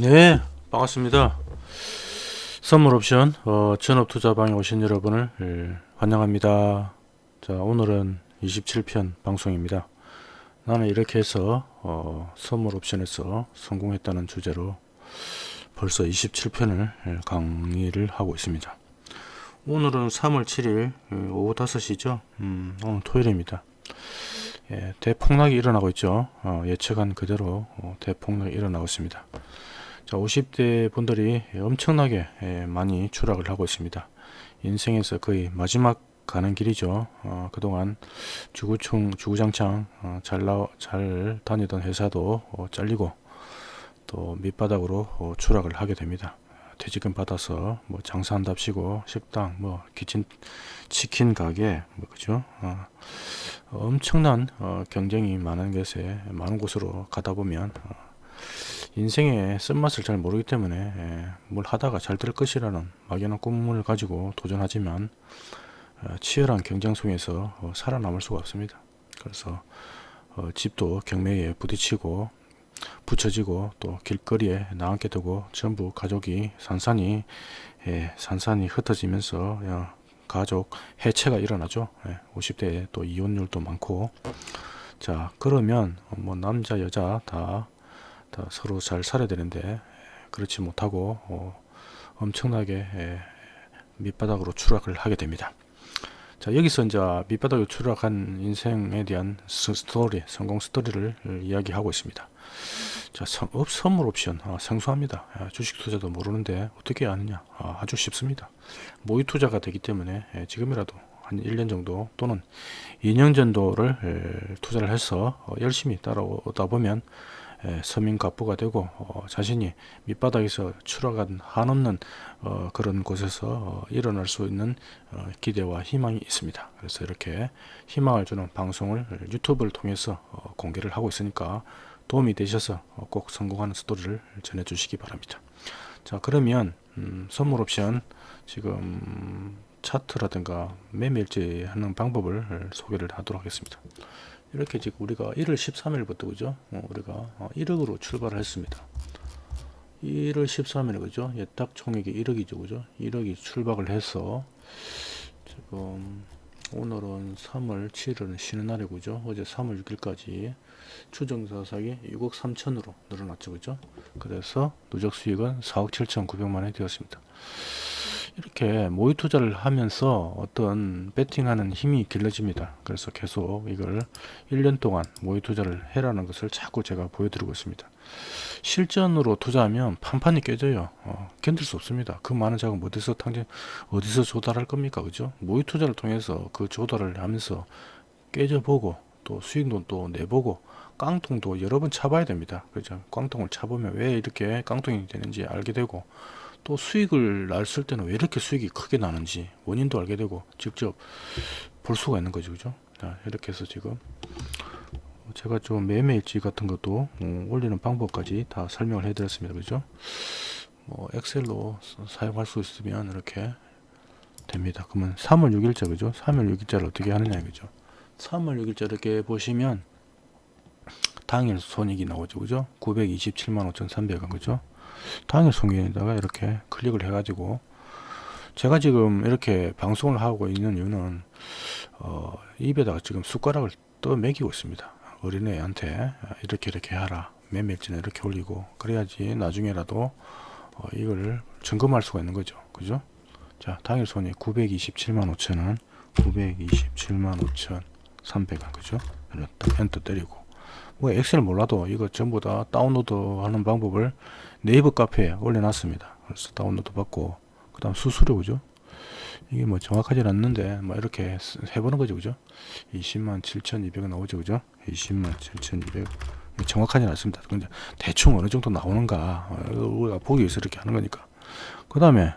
네 반갑습니다. 선물 옵션 어, 전업투자방에 오신 여러분을 예, 환영합니다. 자 오늘은 27편 방송입니다. 나는 이렇게 해서 어, 선물 옵션에서 성공했다는 주제로 벌써 27편을 예, 강의를 하고 있습니다. 오늘은 3월 7일 예, 오후 5시죠? 음, 오늘 토요일입니다. 예, 대폭락이 일어나고 있죠. 어, 예측한 그대로 어, 대폭락이 일어나고 있습니다 자 50대 분들이 엄청나게 예, 많이 추락을 하고 있습니다. 인생에서 거의 마지막 가는 길이죠. 어, 그동안 주구총 주구장창 어, 잘, 나, 잘 다니던 회사도 어, 잘리고 또 밑바닥으로 어, 추락을 하게 됩니다. 퇴직금 받아서 뭐 장사한답시고 식당 뭐 키친 치킨 가게 뭐 그죠? 어, 엄청난 어, 경쟁이 많은 곳에 많은 곳으로 가다 보면 어, 인생의 쓴맛을 잘 모르기 때문에 예, 뭘 하다가 잘 될 것이라는 막연한 꿈을 가지고 도전하지만 어, 치열한 경쟁 속에서 어, 살아남을 수가 없습니다. 그래서 어, 집도 경매에 부딪히고 붙여지고 또 길거리에 나앉게 되고 전부 가족이 산산이 예, 산산이 흩어지면서 야, 가족 해체가 일어나죠. 예, 50대에 또 이혼율도 많고 자 그러면 뭐 남자 여자 다, 다 서로 잘 살아야 되는데 그렇지 못하고 어, 엄청나게 예, 밑바닥으로 추락을 하게 됩니다. 자 여기서 이제 밑바닥으로 추락한 인생에 대한 스토리 성공 스토리를 이야기하고 있습니다. 자 업, 선물 옵션 아, 생소합니다. 아, 주식 투자도 모르는데 어떻게 아느냐 아, 주 쉽습니다. 모의 투자가 되기 때문에 예, 지금이라도 한 1년 정도 또는 2년 정도를 예, 투자를 해서 어, 열심히 따라오다 보면 예, 서민 갑부가 되고 어, 자신이 밑바닥에서 추락한 한없는 어, 그런 곳에서 어, 일어날 수 있는 어, 기대와 희망이 있습니다. 그래서 이렇게 희망을 주는 방송을 유튜브를 통해서 어, 공개를 하고 있으니까 도움이 되셔서 어, 꼭 성공하는 스토리를 전해 주시기 바랍니다. 자 그러면 음, 선물 옵션 지금 차트라든가 매매일지 하는 방법을 소개를 하도록 하겠습니다. 이렇게 지금 우리가 1월 13일부터 그죠? 어, 우리가 1억으로 어, 출발을 했습니다. 1월 13일 그죠? 예탁 총액이 1억이죠 그죠? 1억이 출발을 해서 지금 오늘은 3월 7일은 쉬는 날이고 죠 어제 3월 6일까지 추정사삭이 6억 3천으로 늘어났죠 그죠? 그래서 누적 수익은 4억 7천 9백만 원이 되었습니다. 이렇게 모의 투자를 하면서 어떤 베팅하는 힘이 길러집니다. 그래서 계속 이걸 1년 동안 모의 투자를 해라는 것을 자꾸 제가 보여드리고 있습니다. 실전으로 투자하면 판판이 깨져요. 어, 견딜 수 없습니다. 그 많은 자금 어디서 탕진, 어디서 조달할 겁니까? 그죠? 모의 투자를 통해서 그 조달을 하면서 깨져보고 또 수익도 또 내보고 깡통도 여러 번 차봐야 됩니다. 그죠? 깡통을 차보면 왜 이렇게 깡통이 되는지 알게 되고 또 수익을 났을 때는 왜 이렇게 수익이 크게 나는지 원인도 알게 되고 직접 볼 수가 있는 거죠. 그죠? 자, 이렇게 해서 지금 제가 좀 매매일지 같은 것도 어, 올리는 방법까지 다 설명을 해 드렸습니다. 그죠? 뭐 엑셀로 사용할 수 있으면 이렇게 됩니다. 그러면 3월 6일자 그죠? 3월 6일자를 어떻게 하느냐 그죠? 3월 6일자 이렇게 보시면 당일 손익이 나오죠. 그죠? 927만 5300원 그죠 당일 송기에다가 이렇게 클릭을 해가지고 제가 지금 이렇게 방송을 하고 있는 이유는 어, 입에다가 지금 숟가락을 떠 먹이고 있습니다. 어린애한테 이렇게 이렇게 하라 매매일지는 이렇게 올리고 그래야지 나중에라도 어, 이걸 점검할 수가 있는 거죠. 그죠? 자 당일 손익 927만 5천원 927만 5천 3백원 그죠? 엔터 때리고 뭐 Excel 몰라도 이거 전부 다 다운로드 하는 방법을 네이버 카페에 올려놨습니다. 그래서 다운로드 받고 그 다음 수수료 그죠? 이게 뭐 정확하진 않는데 뭐 이렇게 해보는 거죠 그죠? 20만 7,200원 나오죠 그죠? 20만 7,200 정확하진 않습니다. 근데 대충 어느 정도 나오는가 어, 우리가 보기 위해서 이렇게 하는 거니까 그 다음에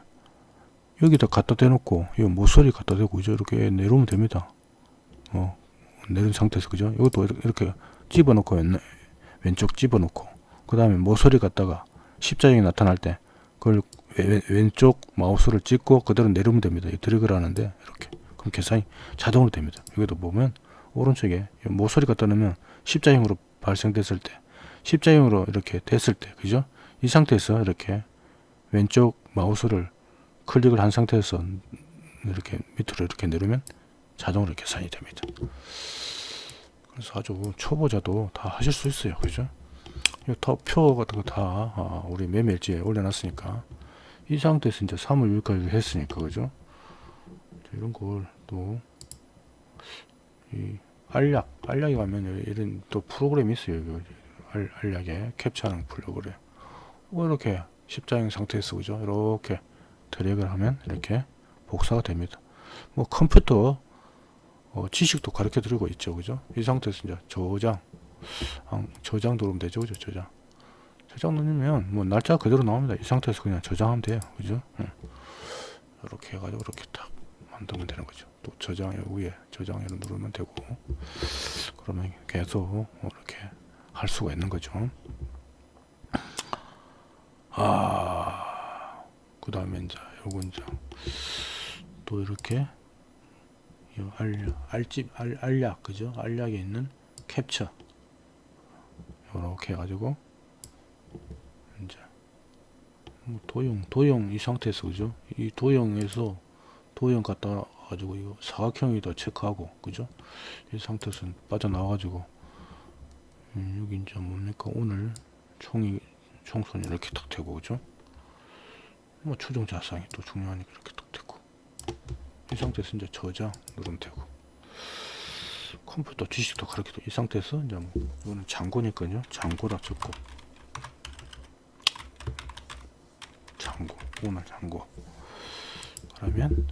여기다 갖다 대놓고 이 모서리 갖다 대고 그죠? 이렇게 내려오면 됩니다. 어, 내린 상태에서 그죠? 이것도 이렇게 집어넣고 왼쪽 집어넣고 그 다음에 모서리 갖다가 십자형이 나타날 때 그걸 왼쪽 마우스를 찍고 그대로 내리면 됩니다. 드래그를 하는데 이렇게 그럼 계산이 자동으로 됩니다. 여기도 보면 오른쪽에 모서리 갖다 놓으면 십자형으로 발생됐을 때 십자형으로 이렇게 됐을 때 그죠? 이 상태에서 이렇게 왼쪽 마우스를 클릭을 한 상태에서 이렇게 밑으로 이렇게 내리면 자동으로 계산이 됩니다. 그래서 아주 초보자도 다 하실 수 있어요. 그죠? 표 같은 거다 아, 우리 매매일지에 올려놨으니까 이 상태에서 이제 3월 6일까지 했으니까 그죠? 이런 걸 또 이 알약 알약에 가면 이런 또 프로그램이 있어요. 알, 알약에 캡처하는 프로그램. 뭐 이렇게 십자형 상태에서 그죠? 이렇게 드래그를 하면 이렇게 복사가 됩니다. 뭐 컴퓨터 어, 지식도 가르쳐 드리고 있죠. 그죠? 이 상태에서 이제 저장 아, 저장 누르면 되죠. 그죠? 저장. 저장 누르면 뭐 날짜 그대로 나옵니다. 이 상태에서 그냥 저장하면 돼요. 그죠? 응. 이렇게 해가지고 이렇게 딱 만들면 되는 거죠. 또 저장 위에 저장을 누르면 되고 그러면 계속 이렇게 할 수가 있는 거죠. 아, 그 다음에 이제 요건 이제 또 이렇게 이 알약, 알집, 알, 알약, 그죠? 알약에 있는 캡처. 이렇게 해가지고, 이제, 뭐 도형, 도형 이 상태에서, 그죠? 이 도형에서, 도형 갖다 가지고, 이거 사각형이다 체크하고, 그죠? 이 상태에서 빠져나와 가지고, 음, 여기 이제 뭡니까? 오늘 총이, 총선이 이렇게 딱 되고, 그죠? 뭐 추종 자상이 또 중요하니까 이렇게 딱 되고, 이 상태에서 이제 저장 누르면 되고 컴퓨터 지식도 가르쳐도 이 상태에서 이제 뭐 이거는 장고니까요. 장고라 적고 장고 오늘 장고. 그러면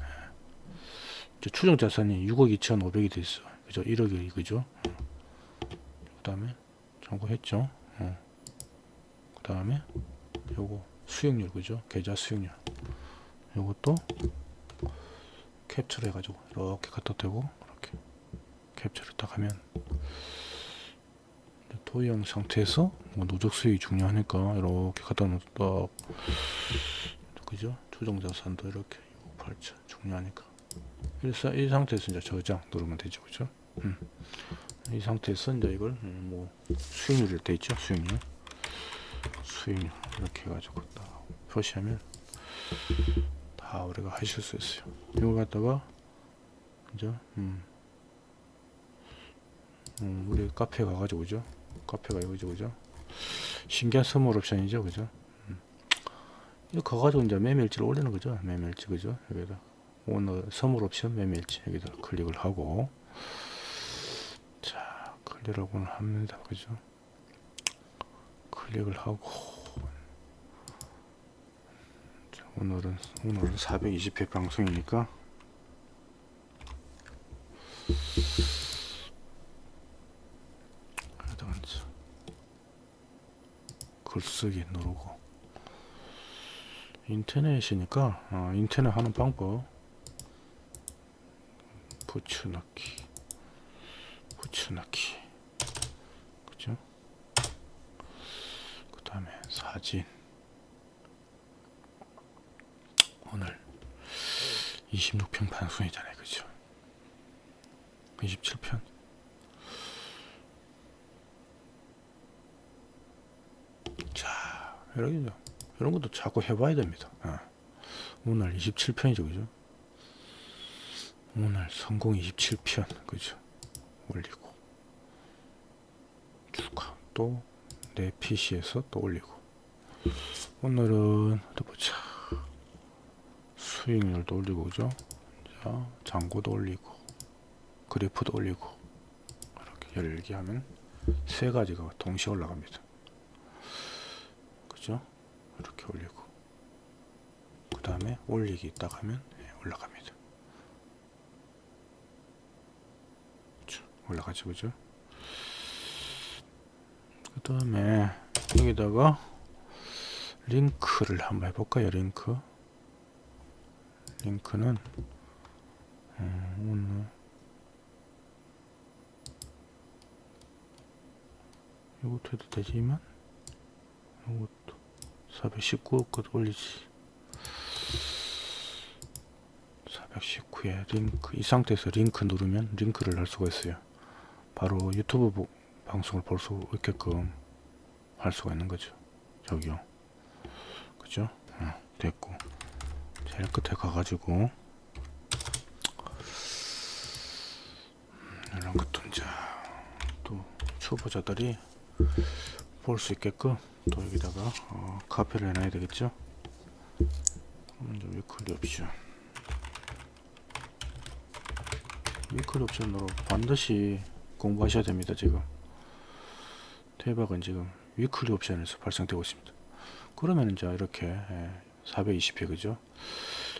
이제 추정 자산이 6억 2,500이 돼 있어. 그죠? 1억이 그죠. 그 다음에 장고했죠. 어. 그 다음에 요거 수익률 그죠? 계좌 수익률. 요것도 캡처를 해가지고 이렇게 갖다 대고 캡처를 딱 하면 도형 상태에서 뭐 누적 수익이 중요하니까 이렇게 갖다 놓다. 그죠? 조정 자산도 이렇게 8차 중요하니까. 이 상태에서 이제 저장 누르면 되죠 그죠? 음. 이 상태에서 이제 이걸 뭐 수익률이 돼 있죠? 수익률. 수익률. 이렇게 해가지고 딱 표시하면 다 우리가 하실 수 있어요. 이거 갖다가 이제 음, 음, 우리 카페 가가지고 그죠? 카페가 이거죠, 그죠? 신기한 선물 옵션이죠, 그죠? 음. 이거 가가지고 이제 매매일지를 올리는 거죠, 매매일지 그죠? 여기다 오늘 선물 옵션 매매일지 여기다 클릭을 하고 자 클릭을 합니다, 그죠? 클릭을 하고 오늘은 오늘은 420회 방송이니까 그래서 글쓰기 누르고. 인터넷이니까 어, 인터넷 하는 방법. 붙여넣기. 붙여넣기. 그죠? 그 다음에 사진. 오늘 26편 방송이잖아요. 그죠? 27편 자 이런, 이런 것도 자꾸 해봐야 됩니다. 어. 오늘 27편이죠 그죠? 오늘 성공 27편 그죠? 올리고. 축하. 또 내 PC에서 또 올리고. 오늘은 또 보자. 수익률도 올리고 그죠? 자 잔고도 올리고 그래프도 올리고. 이렇게 열기 하면 세 가지가 동시에 올라갑니다 그죠 이렇게 올리고. 그 다음에 올리기 딱 하면 예, 올라갑니다? 올라가죠 그죠? 그 다음에 여기다가 링크를 한번 해볼까요? 링크? 링크는 음, 이것도 해도 되지만 이것도 419것 올리지. 419에 링크 이 상태에서 링크 누르면 링크를 할 수가 있어요. 바로 유튜브 방송을 볼 수 있게끔 할 수가 있는 거죠. 저기요. 그죠? 어, 됐고. 제일 끝에 가가지고. 음, 이런 것도 이제 또 초보자들이 볼 수 있게끔 또 여기다가 어, 카페를 해놔야 되겠죠? 먼저 weekly 옵션. weekly 옵션으로 반드시 공부하셔야 됩니다 지금. 대박은 지금 weekly 옵션에서 발생되고 있습니다. 그러면 이제 이렇게 420회 그죠?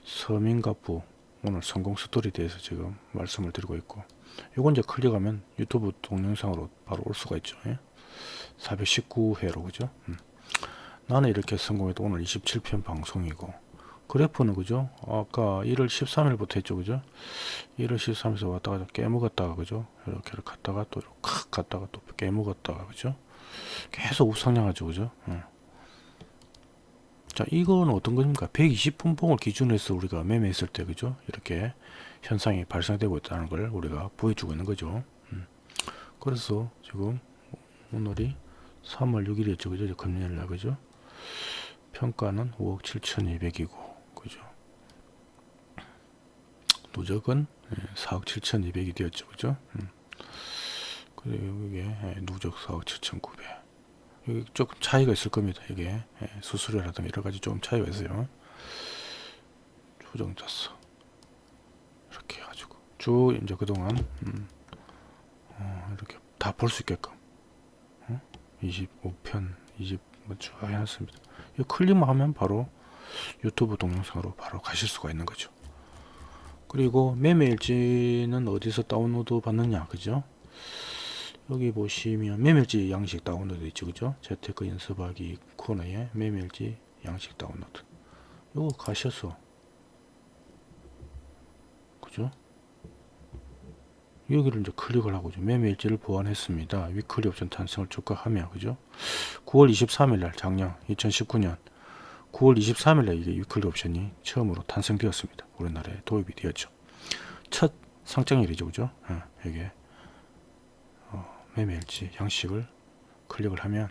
서민갑부 오늘 성공 스토리 대해서 지금 말씀을 드리고 있고 요건 이제 클릭하면 유튜브 동영상으로 바로 올 수가 있죠 예? 419회로 그죠? 음. 나는 이렇게 성공해도 오늘 27편 방송이고. 그래프는 그죠? 아까 1월 13일부터 했죠 그죠? 1월 13일에서 왔다가 깨먹었다가 그죠? 이렇게 갔다가 또 이렇게 칵 갔다가 또 깨먹었다가 그죠? 계속 우상향하죠 그죠? 음. 자 이건 어떤 겁니까? 120분 봉을 기준으로 해서 우리가 매매했을 때 그죠? 이렇게 현상이 발생되고 있다는 걸 우리가 보여주고 있는 거죠. 음. 그래서 지금 오늘이 3월 6일이었죠 그죠 이제 금요일 날 그죠 평가는 5억 7,200이고 그죠 누적은 4억 7,200이 되었죠 그죠 음. 그리고 이게 예, 누적 4억 7,900 여기 조금 차이가 있을 겁니다. 이게 예, 수수료라든가 여러 가지 좀 차이가 있어요. 조정 짰어. 이렇게 해가지고 쭉 이제 그동안 음, 어, 이렇게 다 볼 수 있게끔 어? 25편 20쭉 해놨습니다. 이 클릭만 하면 바로 유튜브 동영상으로 바로 가실 수가 있는 거죠. 그리고 매매일지는 어디서 다운로드 받느냐 그죠? 여기 보시면 매매일지 양식 다운로드 있죠 그죠 재테크 연습하기 코너에 매매일지 양식 다운로드 요거 가셔서 그죠 여기를 이제 클릭을 하고 매매일지를 보완했습니다. weekly 옵션 탄생을 축하하며 그죠? 9월 23일 날 작년 2019년 9월 23일 날 이게 weekly 옵션이 처음으로 탄생되었습니다. 우리나라에 도입이 되었죠. 첫 상장일이죠 그죠? 어, 이게 매매일지 양식을 클릭을 하면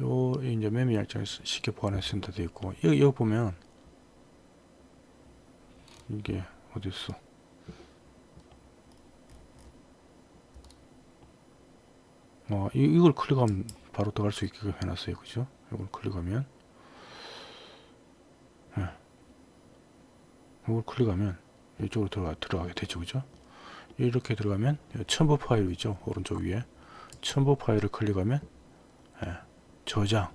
요 이제 매매 일정을 쉽게 보관할 센터 되어 있고 여기, 여기 보면 이게 어디 있어 어 이, 이걸 클릭하면 바로 들어갈 수 있게 해놨어요. 그죠? 이걸 클릭하면. 네. 이걸 클릭하면 이쪽으로 들어가, 들어가게 되죠. 그죠? 이렇게 들어가면 첨부 파일 있죠? 오른쪽 위에. 첨부 파일을 클릭하면 예, 저장.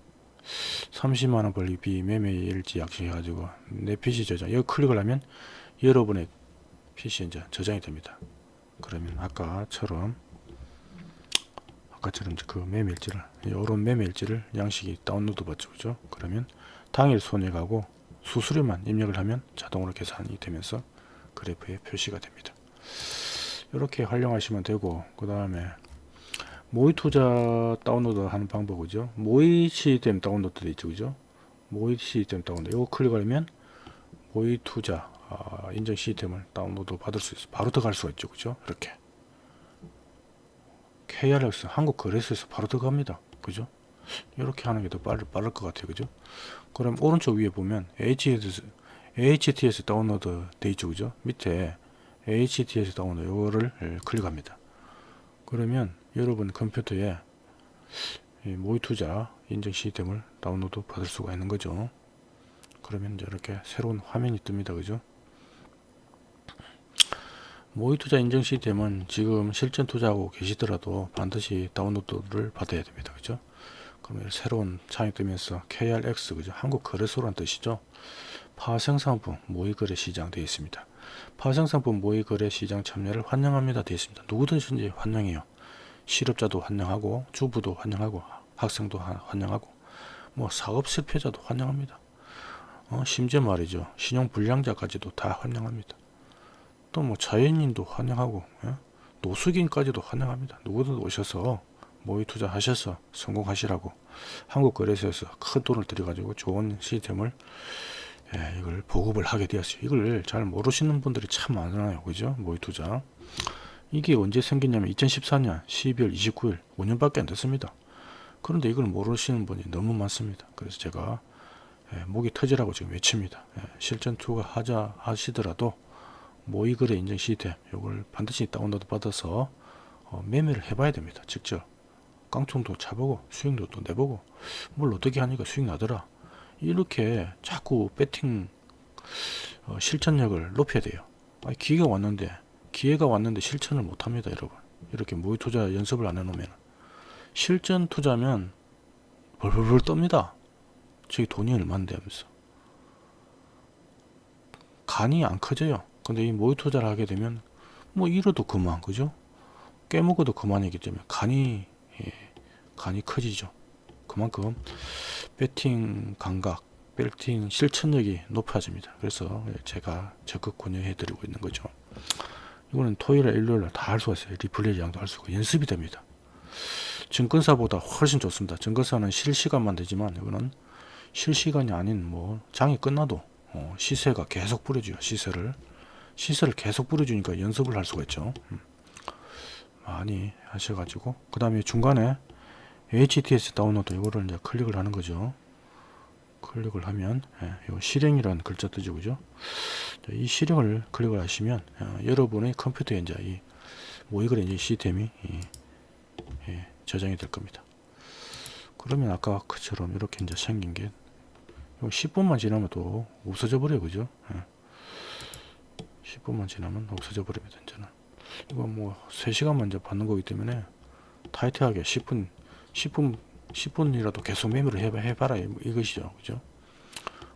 30만원 벌리비 매매 일지 약식 해가지고 내 PC 저장. 여기 클릭을 하면 여러분의 이제 저장이 됩니다. 그러면 아까처럼 아까처럼 그 매매 일지를 이런 매매 일지를 양식이 다운로드 받죠. 그죠? 그러면 당일 손해가고 수수료만 입력을 하면 자동으로 계산이 되면서 그래프에 표시가 됩니다. 이렇게 활용하시면 되고 그 다음에 모의 투자 다운로드 하는 방법이죠. 모의 시스템 다운로드 돼 있죠. 그죠? 모의 시스템 다운로드. 이거 클릭하면 모의 투자 아, 인증 시스템을 다운로드 받을 수 있어. 바로 들어갈 수가 있죠. 그죠? 이렇게 KRX 한국 거래소에서 바로 들어갑니다 그죠 이렇게 하는 게 더 빠를, 빠를 것 같아요 그죠 그럼 오른쪽 위에 보면 HTS, HTS 다운로드 돼 있죠 그죠 밑에 HTS 다운로드 요거를 예, 클릭합니다. 그러면 여러분 컴퓨터에 모의 투자 인증 시스템을 다운로드 받을 수가 있는 거죠. 그러면 이렇게 새로운 화면이 뜹니다. 그죠? 모의 투자 인증 시스템은 지금 실전 투자하고 계시더라도 반드시 다운로드를 받아야 됩니다. 그죠? 그러면 새로운 창이 뜨면서 KRX 그죠? 한국 거래소란 뜻이죠. 파생상품 모의거래 시장 되어 있습니다. 파생상품 모의거래 시장 참여를 환영합니다 되어 있습니다. 누구든지 환영해요. 실업자도 환영하고 주부도 환영하고 학생도 환영하고 뭐 사업 실패자도 환영합니다. 어, 심지어 말이죠. 신용불량자까지도 다 환영합니다. 또 뭐 자연인도 환영하고 예? 노숙인까지도 환영합니다. 누구든 오셔서 모의 투자하셔서 성공하시라고 한국거래소에서 큰 돈을 들여가지고 좋은 시스템을 예, 이걸 보급을 하게 되었어요. 이걸 잘 모르시는 분들이 참 많아요. 그죠? 모의 투자. 이게 언제 생겼냐면 2014년 12월 29일 5년밖에 안 됐습니다. 그런데 이걸 모르시는 분이 너무 많습니다. 그래서 제가 예, 목이 터지라고 지금 외칩니다. 예, 실전 투가 하자 하시더라도 모의거래 인증 시스템 이걸 반드시 다운로드 받아서 어, 매매를 해봐야 됩니다. 직접 깡총도 차보고 수익도 또 내보고 뭘 어떻게 하니까 수익 나더라. 이렇게 자꾸 배팅 어, 실천력을 높여야 돼요. 아니, 기회가 왔는데 기회가 왔는데 실천을 못합니다, 여러분. 이렇게 모의 투자 연습을 안 해놓으면 실전 투자면 벌벌벌 떱니다. 저기 돈이 얼만데 하면서 간이 안 커져요. 근데 이 모의 투자를 하게 되면 뭐 잃어도 그만 그죠? 깨먹어도 그만이기 때문에 간이 예, 간이 커지죠. 그만큼 배팅 감각, 배팅 실천력이 높아집니다. 그래서 제가 적극 권유해 드리고 있는 거죠. 이거는 토요일에 일요일에 다할 수가 있어요. 리플레이 양도 할수 있고 연습이 됩니다. 증권사보다 훨씬 좋습니다. 증권사는 실시간만 되지만 이거는 실시간이 아닌 뭐 장이 끝나도 어, 시세가 계속 뿌려줘요. 시세를 시세를 계속 뿌려주니까 연습을 할 수가 있죠. 음. 많이 하셔가지고 그 다음에 중간에 HTS 다운로드 이거를 이제 클릭을 하는 거죠. 클릭을 하면 예, 요 실행이라는 글자 뜨죠, 그죠? 이 실행을 클릭을 하시면 어, 여러분의 컴퓨터에 이제 이 모의거래 이제 시스템이 이, 예, 저장이 될 겁니다. 그러면 아까 그처럼 이렇게 이제 생긴 게 10분만 지나면 또 없어져 버려요, 그죠? 예. 10분만 지나면 없어져 버립니다, 이제는. 이거 뭐 3시간만 이제 받는 거기 때문에 타이트하게 10분 10분 10분이라도 계속 매매를 해봐, 해봐라 이- 이것이죠. 그죠?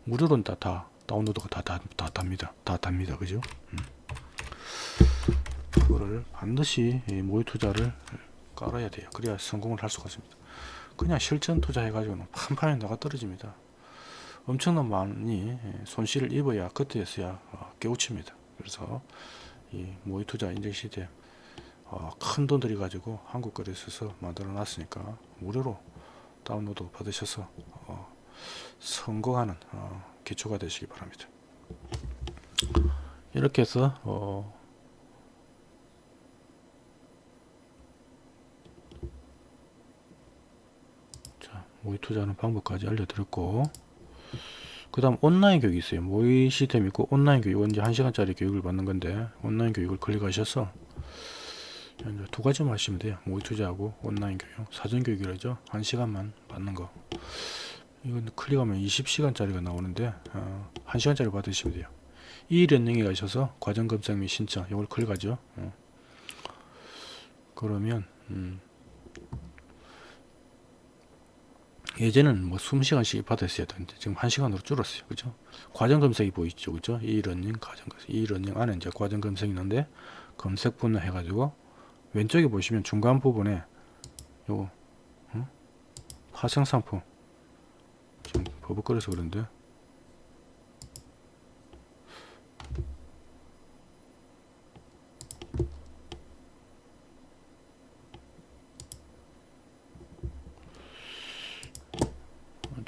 무료로는 다, 다 다운로드가 다, 다, 다 답니다. 다 답니다. 그죠? 음. 그거를 반드시 이 모의 투자를 깔아야 돼요. 그래야 성공을 할 수가 있습니다. 그냥 실전 투자 해 가지고는 판판에 나가 떨어집니다. 엄청난 많이 손실을 입어야 그때서야 어, 깨우칩니다 그래서 이 모의 투자 인증 시스템 어, 큰돈 들이 가지고 한국 거래소에서 만들어 놨으니까 무료로 다운로드 받으셔서 어, 성공하는 어, 기초가 되시기 바랍니다. 이렇게 해서 어, 자, 모의 투자하는 방법까지 알려드렸고 그 다음 온라인 교육이 있어요. 모의 시스템 있고 온라인 교육 이제 1시간짜리 교육을 받는 건데 온라인 교육을 클릭하셔서 두 가지만 하시면 돼요. 모의 투자하고 온라인 교육 사전 교육이라죠. 1시간만 받는 거. 이건 클릭하면 20시간짜리가 나오는데 어, 1시간짜리 받으시면 돼요. e-learning에 가셔서 과정 검색 및 신청 이걸 클릭하죠. 어. 그러면 음, 예전에는 뭐 20시간씩 받았어야 되는데 지금 1시간으로 줄었어요. 그죠? 과정 검색이 보이죠. 그죠? e-learning 과정 검색. e-learning 안에 이제 과정 검색이 있는데 검색 분을 해 가지고 왼쪽에 보시면 중간 부분에 요거 어? 파생 상품 지금 버벅거려서 그런데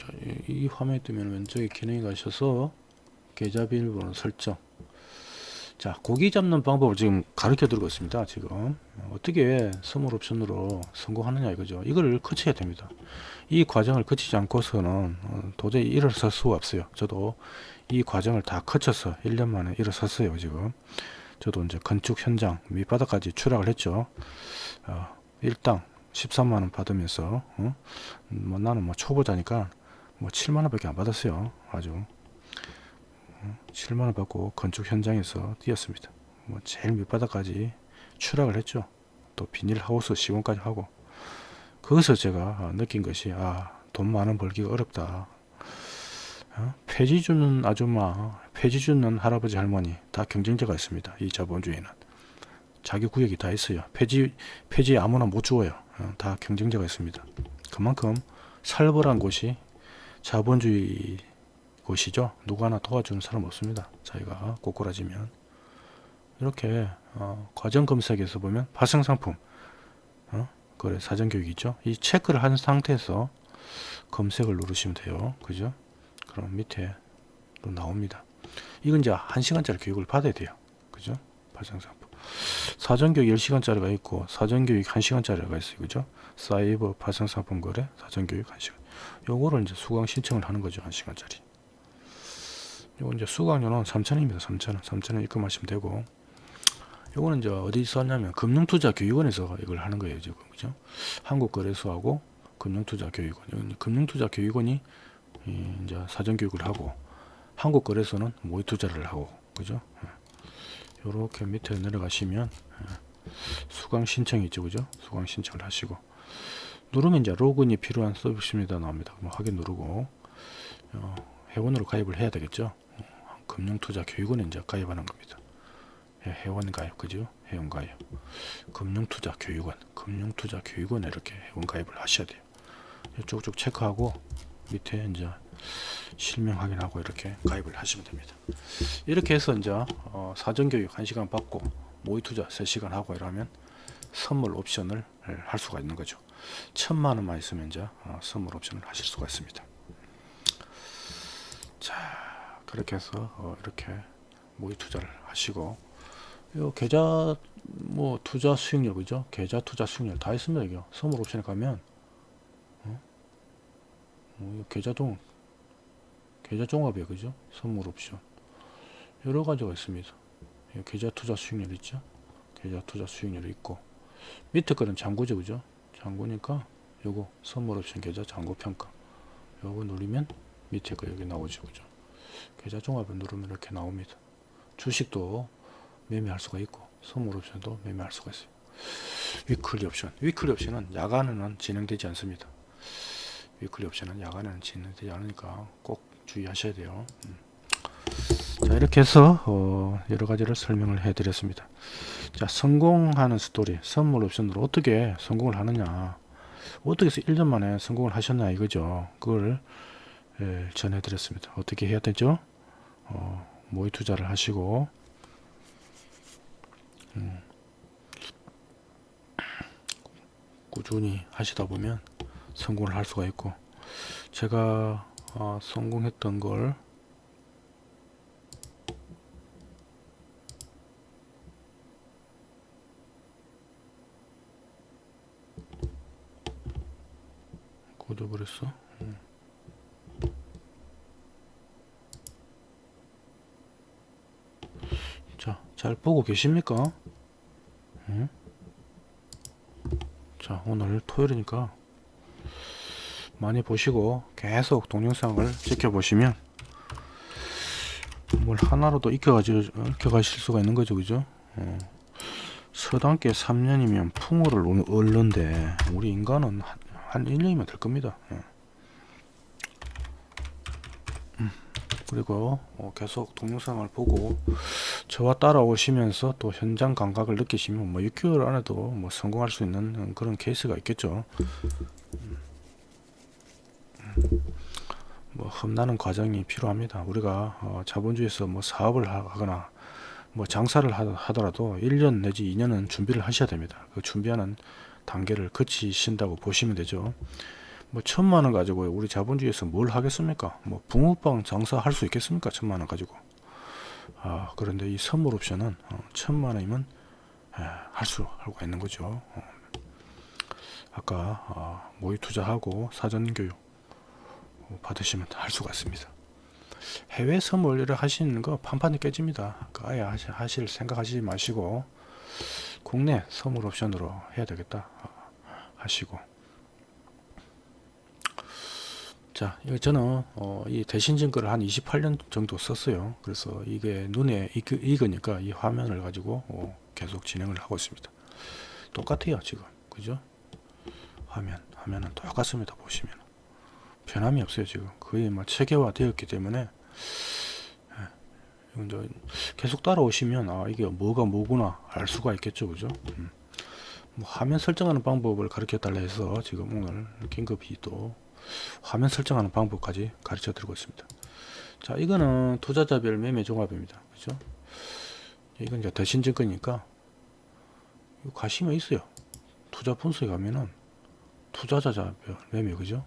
자, 이, 이 화면에 뜨면 왼쪽에 기능에 가셔서 계좌 비밀번호 설정. 자 고기 잡는 방법을 지금 가르쳐 드리고 있습니다 지금. 어떻게 선물 옵션으로 성공하느냐 이거죠. 이걸 거쳐야 됩니다. 이 과정을 거치지 않고서는 어, 도저히 일어설 수가 없어요. 저도 이 과정을 다 거쳐서 1년 만에 일어섰어요 지금. 저도 이제 건축 현장 밑바닥까지 추락을 했죠. 어, 일당 13만원 받으면서 어? 뭐 나는 뭐 초보자니까 뭐 7만원 밖에 안 받았어요. 아주. 7만원 받고 건축 현장에서 뛰었습니다. 뭐 제일 밑바닥까지 추락을 했죠. 또 비닐하우스 시공까지 하고. 거기서 제가 느낀 것이 아 돈 많은 벌기가 어렵다. 어? 폐지 주는 아줌마 폐지 주는 할아버지 할머니 다 경쟁자가 있습니다. 이 자본주의는. 자기 구역이 다 있어요. 폐지 폐지 아무나 못 주어요. 어, 다 경쟁자가 있습니다. 그만큼 살벌한 곳이 자본주의 곳이죠. 누구 하나 도와주는 사람 없습니다. 자기가 꼬꾸라지면 이렇게 어, 과정 검색에서 보면 발생 상품 어? 거래 사전 교육이죠. 이 체크를 한 상태에서 검색을 누르시면 돼요. 그죠? 그럼 밑에 또 나옵니다. 이건 이제 한 시간짜리 교육을 받아야 돼요. 그죠? 발생 상품. 사전교육 10시간짜리가 있고 사전교육 1시간짜리가 있어요. 그죠? 사이버 파생상품 거래 사전교육 1시간. 요거를 이제 수강 신청을 하는 거죠. 1시간짜리. 요거 이제 수강료는 3,000원입니다. 3,000원. 3,000원 입금하시면 되고 요거는 이제 어디서 하냐면 금융투자교육원에서 이걸 하는 거예요. 지금. 그죠? 한국거래소하고 금융투자교육원. 금융투자교육원이 이 이제 사전교육을 하고 한국거래소는 모의투자를 하고 그죠? 요렇게 밑에 내려가시면 예, 수강 신청이 있죠 그죠 수강 신청을 하시고 누르면 이제 로그인이 필요한 서비스입니다. 나옵니다. 그럼 확인 누르고 어, 회원으로 가입을 해야 되겠죠? 어, 금융투자 교육원에 이제 가입하는 겁니다. 예, 회원 가입 그죠? 회원 가입. 금융투자 교육원 금융투자 교육원에 이렇게 회원 가입을 하셔야 돼요. 쭉쭉 체크하고 밑에 이제 실명 확인하고 이렇게 가입을 하시면 됩니다. 이렇게 해서 이제 어, 사전교육 1시간 받고 모의투자 3시간 하고 이러면 선물 옵션을 할 수가 있는 거죠. 천만 원만 있으면 이제 어, 선물 옵션을 하실 수가 있습니다. 자 그렇게 해서 어, 이렇게 모의 투자를 하시고 요 계좌 뭐 투자 수익률 그죠? 계좌 투자 수익률 다 있습니다. 이거 선물 옵션에 가면 어? 뭐 계좌 동 계좌 종합이에요 그죠 선물 옵션 여러 가지가 있습니다 계좌 투자 수익률 있죠 계좌 투자 수익률이 있고 밑에 거는 잔고죠 그죠? 잔고니까 요거 선물 옵션 계좌 잔고 평가. 요거 누르면 밑에 거 여기 나오죠 그죠? 계좌 종합을 누르면 이렇게 나옵니다. 주식도 매매할 수가 있고 선물 옵션도 매매할 수가 있어요. weekly 옵션. weekly 옵션은 야간에는 진행되지 않습니다. weekly 옵션은 야간에는 진행되지 않으니까 꼭 주의하셔야 돼요. 음. 자 이렇게 해서 어, 여러 가지를 설명을 해 드렸습니다. 자 성공하는 스토리 선물 옵션으로 어떻게 성공을 하느냐 어떻게 해서 1년 만에 성공을 하셨냐 이거죠. 그걸 예, 전해 드렸습니다. 어떻게 해야 되죠? 어, 모의 투자를 하시고 음, 꾸준히 하시다 보면 성공을 할 수가 있고 제가 어, 성공했던 걸 꽂아버렸어 음. 자, 잘 보고 계십니까? 음? 자, 오늘 토요일이니까 많이 보시고 계속 동영상을 지켜보시면 뭘 하나로도 익혀가지고 익혀가실 수가 있는 거죠 그죠 어. 서당께 3년이면 풍어를 얻는데 우리 인간은 한, 한 1년이면 될 겁니다 예. 음, 그리고 어, 계속 동영상을 보고 저와 따라오시면서 또 현장 감각을 느끼시면 뭐 6개월 안에도 뭐 성공할 수 있는 그런 케이스가 있겠죠 뭐 험나는 과정이 필요합니다. 우리가 어, 자본주의에서 뭐 사업을 하거나 뭐 장사를 하더라도 1년 내지 2년은 준비를 하셔야 됩니다. 그 준비하는 단계를 거치신다고 보시면 되죠. 뭐 천만 원 가지고 우리 자본주의에서 뭘 하겠습니까? 뭐 붕어빵 장사 할 수 있겠습니까? 천만 원 가지고. 아 그런데 이 선물 옵션은 어, 천만 원이면 할 수 하고 있는 거죠. 어. 아까 어, 모의 투자하고 사전 교육 받으시면 할 수가 있습니다. 해외 선물을 하시는 거 판판이 깨집니다. 그 아예 하실 생각하지 마시고 국내 선물 옵션으로 해야 되겠다 하시고 자 저는 어, 이 대신 증거를 한 28년 정도 썼어요. 그래서 이게 눈에 익, 익으니까 이 화면을 가지고 어, 계속 진행을 하고 있습니다. 똑같아요 지금 그죠? 화면 화면은 똑같습니다 보시면 변함이 없어요 지금 거의 뭐 체계화 되었기 때문에 예, 계속 따라오시면 아 이게 뭐가 뭐구나 알 수가 있겠죠 그죠? 음. 뭐 화면 설정하는 방법을 가르쳐 달라 해서 지금 오늘 긴급히 또 화면 설정하는 방법까지 가르쳐 드리고 있습니다. 자 이거는 투자자별 매매 종합입니다. 그죠? 이건 이제 대신 증권이니까 가시면 있어요. 투자 분석에 가면은 투자자별 매매 그죠?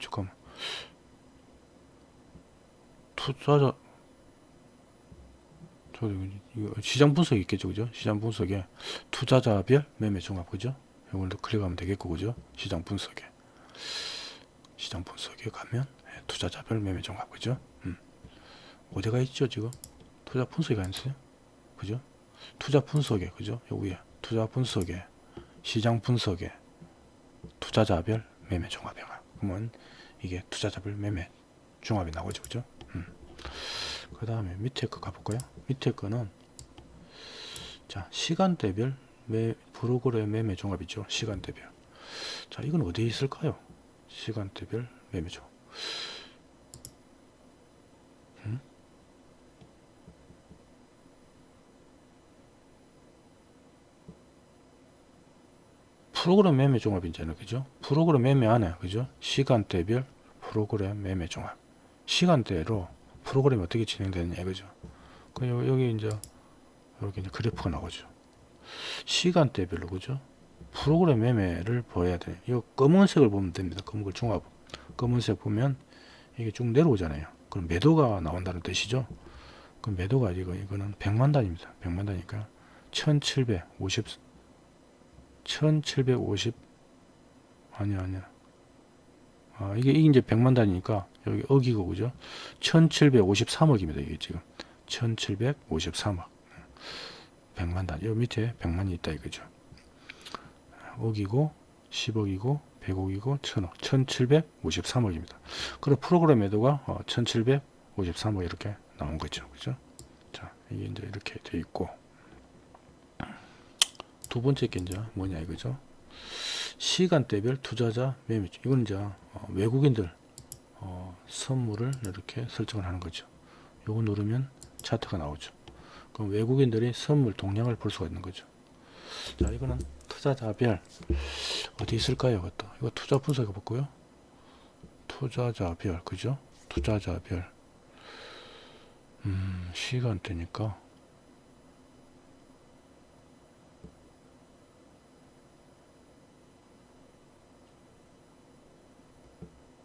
잠깐만 투자자 이거 시장 분석이 있겠죠, 그죠? 시장 분석에 투자자별 매매 종합, 그죠? 이걸로 클릭하면 되겠고, 그죠? 시장 분석에 시장 분석에 가면 예, 투자자별 매매 종합, 그죠? 음. 어디가 있죠, 지금? 투자 분석이 안 있어요, 그죠? 투자 분석에, 그죠? 여기에 투자 분석에 시장 분석에 투자자별 매매 종합에 가. 그러면 이게 투자자별 매매 종합이 나오죠, 그죠? 음. 그 다음에 밑에 거 가볼까요? 밑에 거는 자 시간대별 매, 프로그램 매매 종합이죠. 시간대별. 자 이건 어디에 있을까요? 시간대별 매매 종합. 음? 프로그램 매매 종합이잖아요. 그죠? 프로그램 매매 안에 그죠? 시간대별 프로그램 매매 종합. 시간대로 프로그램이 어떻게 진행되느냐 이거죠. 그 요- 여기 이제 이렇게 이제 그래프가 나오죠. 시간대별로 그죠? 프로그램 매매를 보여야 돼. 이 검은색을 보면 됩니다. 검은색 종합. 검은색 보면 이게 쭉 내려오잖아요. 그럼 매도가 나온다는 뜻이죠. 그럼 매도가 이거 이거는 100만 단입니다. 100만 단이니까 1750 1750 아니야 아니야. 아, 이게, 이게 이제 100만 단위니까 여기 억이고 그죠? 1753억입니다. 이게 지금 1753억 100만 단위 요 밑에 100만이 있다 이거죠. 억이고 10억이고 100억이고 1000억 1753억입니다. 그리고 프로그램 매도가 어, 1753억 이렇게 나온 거죠. 그죠? 자 이게 이제 이렇게 돼 있고 두 번째 게 이제 뭐냐 이거죠. 시간대별 투자자 매매 이건 이제 어, 외국인들 어, 선물을 이렇게 설정을 하는 거죠. 요거 누르면 차트가 나오죠. 그럼 외국인들이 선물 동량을 볼 수가 있는 거죠. 자 이거는 투자자별 어디 있을까요? 이것도 이거 투자 분석해 볼고요. 투자자별 그죠? 투자자별 음, 시간대니까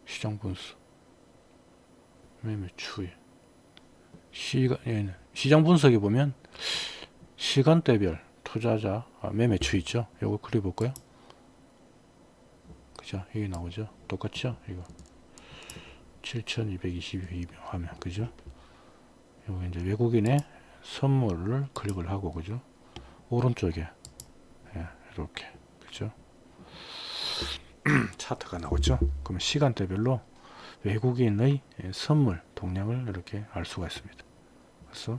시장 분석 매매 추이 시간 얘는 시장 분석에 보면 시간대별 투자자 아, 매매 추이 있죠? 요거 그려 볼까요? 그죠? 여기 나오죠? 똑같죠? 이거. 7222 화면 그죠? 요거 이제 외국인의 선물을 클릭을 하고 그죠? 오른쪽에 예, 이렇게 그죠? 차트가 나오죠. 그러면 시간대별로 외국인의 선물 동량을 이렇게 알 수가 있습니다. 그래서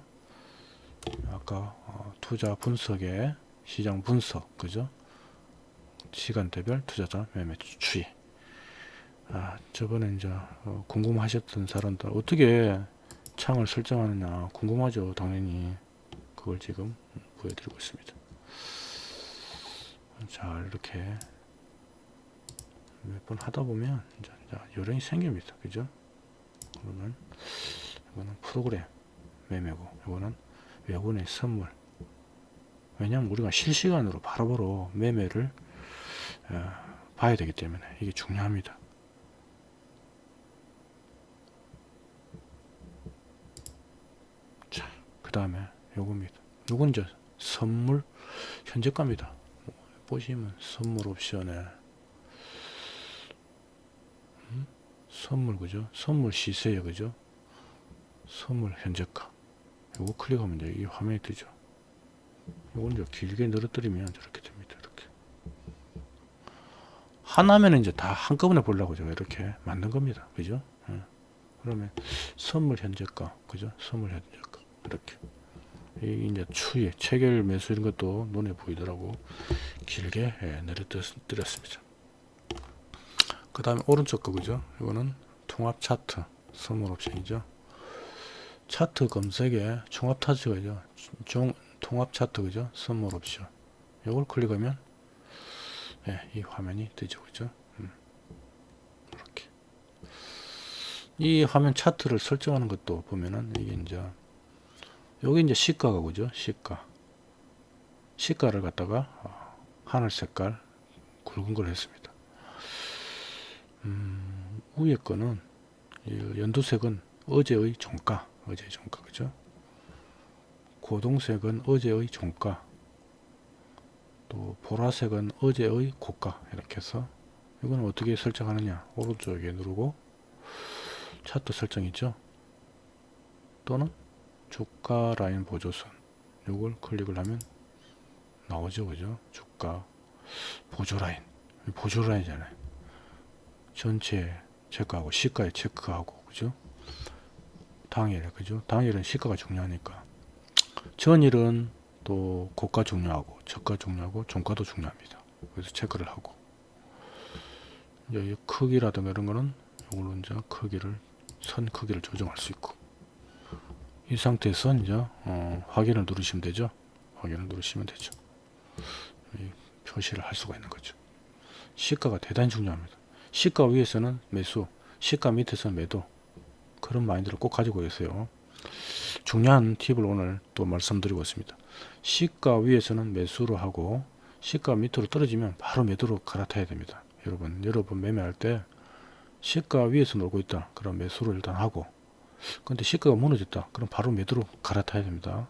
아까 어, 투자 분석에 시장 분석 그죠? 시간대별 투자자 매매 추이. 아 저번에 이제 어, 궁금하셨던 사람들 어떻게 창을 설정하느냐 궁금하죠. 당연히 그걸 지금 보여드리고 있습니다. 자 이렇게 몇 번 하다 보면 이제, 이제 요령이 생깁니다. 그죠? 그러면 이거는 프로그램 매매고 이거는 외국인의 선물 왜냐하면 우리가 실시간으로 바로바로 매매를 어, 봐야 되기 때문에 이게 중요합니다. 자, 그 다음에 요겁니다. 요건 이제 선물 현재가입니다. 보시면 선물 옵션에 선물 그죠? 선물 시세요 그죠? 선물 현재가 요거 클릭하면 이제 이 화면이 뜨죠. 요건 이제 길게 늘어뜨리면 저렇게 됩니다. 이렇게 하나면 이제 다 한꺼번에 보려고 제가 이렇게 만든 겁니다. 그죠? 예. 그러면 선물 현재가 그죠? 선물 현재가 이렇게 이 이제 추이 체결 매수 이런 것도 눈에 보이더라고 길게 예, 내려뜨렸습니다. 그 다음에 오른쪽 거 그죠? 이거는 통합 차트 선물 옵션이죠. 차트 검색에 종합 차트가 종, 통합 차트 그죠? 선물 옵션. 이걸 클릭하면 예, 이 화면이 뜨죠 그죠? 음. 이렇게. 이 화면 차트를 설정하는 것도 보면은 이게 이제 여기 이제 시가가 그죠? 시가. 시가를 갖다가 어, 하늘 색깔 굵은 걸 했습니다 음, 위에 거는 연두색은 어제의 종가 어제의 종가 그죠? 고동색은 어제의 종가 또 보라색은 어제의 고가 이렇게 해서 이건 어떻게 설정하느냐? 오른쪽에 누르고 차트 설정 있죠? 또는 주가 라인 보조선 요걸 클릭을 하면 나오죠 그죠? 주가 보조 라인. 보조 라인이잖아요 전체 체크하고 시가에 체크하고 그죠? 당일 그죠? 당일은 시가가 중요하니까. 전일은 또 고가 중요하고 저가 중요하고 종가도 중요합니다. 그래서 체크를 하고. 이 크기라든가 이런 거는 이걸로 이제 크기를 선 크기를 조정할 수 있고. 이 상태에서 이제 어, 확인을 누르시면 되죠? 확인을 누르시면 되죠. 이 표시를 할 수가 있는 거죠. 시가가 대단히 중요합니다 시가 위에서는 매수 시가 밑에서는 매도. 그런 마인드를 꼭 가지고 계세요. 중요한 팁을 오늘 또 말씀드리고 있습니다. 시가 위에서는 매수로 하고 시가 밑으로 떨어지면 바로 매도로 갈아타야 됩니다. 여러분 여러분 매매할 때 시가 위에서 놀고 있다. 그럼 매수를 일단 하고. 근데 시가가 무너졌다. 그럼 바로 매도로 갈아타야 됩니다.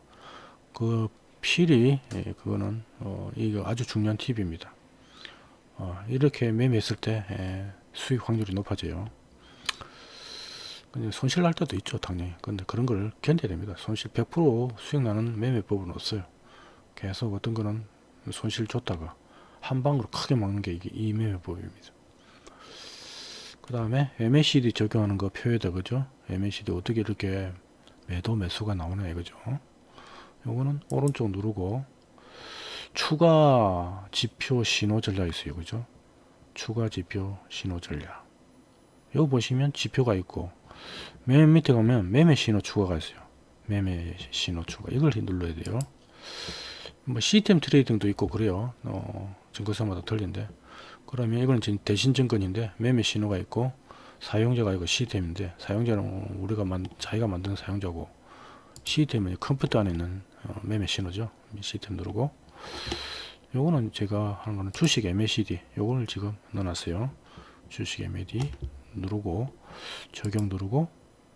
그 필히 예, 그거는 어, 이거 아주 중요한 팁입니다 어, 이렇게 매매했을 때 예, 수익 확률이 높아져요. 손실 날 때도 있죠 당연히. 근데 그런 걸 견뎌야 됩니다. 손실 100% 수익 나는 매매법은 없어요. 계속 어떤 거는 손실 줬다가 한 방으로 크게 먹는 게 이게 이 매매법입니다. 그 다음에 MACD 적용하는 거 표에다 그죠? MACD 어떻게 이렇게 매도 매수가 나오나 이거죠. 요거는 오른쪽 누르고 추가 지표 신호 전략 있어요. 그죠? 추가 지표 신호 전략. 여기 보시면 지표가 있고 맨 밑에 가면 매매 신호 추가가 있어요. 매매 신호 추가. 이걸 눌러야 돼요. 뭐 시스템 트레이딩도 있고 그래요. 어, 증거사마다 틀린데. 그러면 이거는 지금 대신 증권인데 매매 신호가 있고 사용자가 이거 시스템인데 사용자는 우리가 만, 자기가 만든 사용자고 시스템은 컴퓨터 안에 있는 어, 매매 신호죠. 시스템 누르고 요거는 제가 하는 거는 주식 MACD 요거를 지금 넣어놨어요. 주식 MACD 누르고 적용 누르고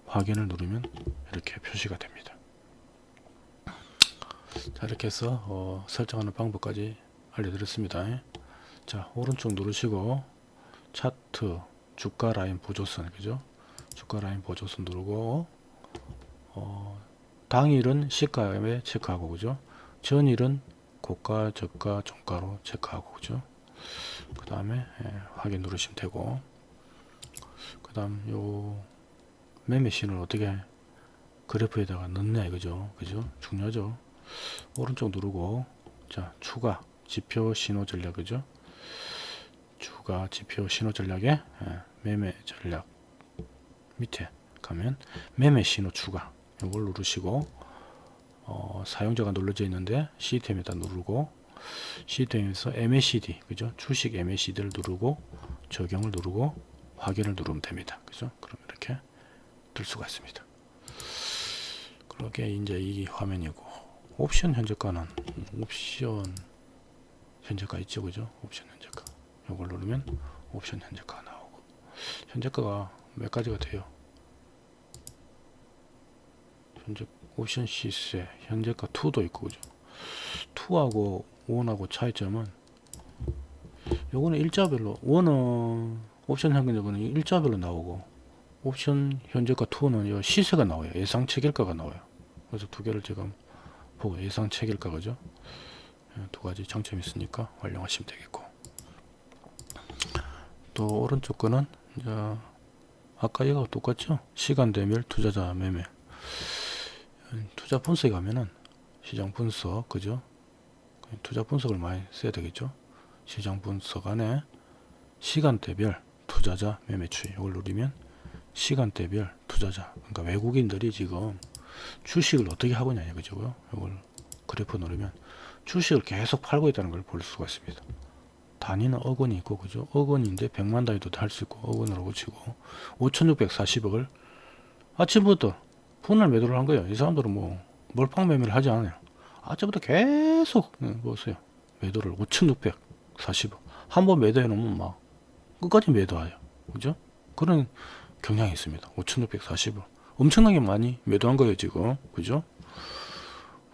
확인을 누르면 이렇게 표시가 됩니다. 자 이렇게 해서 어, 설정하는 방법까지 알려드렸습니다. 자 오른쪽 누르시고 차트 주가 라인 보조선 그죠? 주가 라인 보조선 누르고 어, 당일은 시가에 체크하고 그죠? 전일은 고가 저가 종가로 체크하고 그죠? 그 다음에 예, 확인 누르시면 되고. 그 다음 요 매매 신호를 어떻게 그래프에다가 넣냐 이거죠. 그죠? 중요하죠. 오른쪽 누르고. 자 추가 지표 신호 전략 그죠? 추가 지표 신호 전략에 예, 매매 전략 밑에 가면 매매 신호 추가. 이걸 누르시고 어, 사용자가 눌러져 있는데 시스템에다 누르고 시스템에서 MACD 그죠? 주식 MACD를 누르고 적용을 누르고 확인을 누르면 됩니다. 그죠? 그럼 이렇게 뜰 수가 있습니다. 그렇게 이제 이 화면이고 옵션 현재가는 옵션 현재가 있죠 그죠? 옵션 현재가. 이걸 누르면 옵션 현재가 나오고. 현재가가 몇 가지가 돼요 현재 옵션 시세 현재가 2도 있고 그죠? 2하고 1하고 차이점은 요거는 일자별로 1은 옵션 현금적은 일자별로 나오고 옵션 현재가 2는 시세가 나와요. 예상 체결가가 나와요. 그래서 두 개를 지금 보고 예상 체결가 그죠? 예, 두 가지 장점이 있으니까 활용하시면 되겠고. 또 오른쪽 거는 이제 아까 이거 똑같죠? 시간대별 투자자 매매 투자 분석에 가면은 시장 분석 그죠? 투자 분석을 많이 써야 되겠죠? 시장 분석 안에 시간대별 투자자 매매 추이 이걸 누르면 시간대별 투자자. 그러니까 외국인들이 지금 주식을 어떻게 하고 있냐 이거죠? 이걸 그래프 누르면 주식을 계속 팔고 있다는 걸 볼 수가 있습니다. 단위는 억 원이 있고 그죠? 억 원인데 100만 단위도 할 수 있고 억 원으로 치고 5640억을 아침부터 분할 매도를 한 거예요 이 사람들은 뭐 몰빵 매매를 하지 않아요 아침부터 계속 보세요 매도를 5640억 한번 매도해 놓으면 막 끝까지 매도해요 그죠 그런 경향이 있습니다 5640억 엄청나게 많이 매도한 거예요 지금 그죠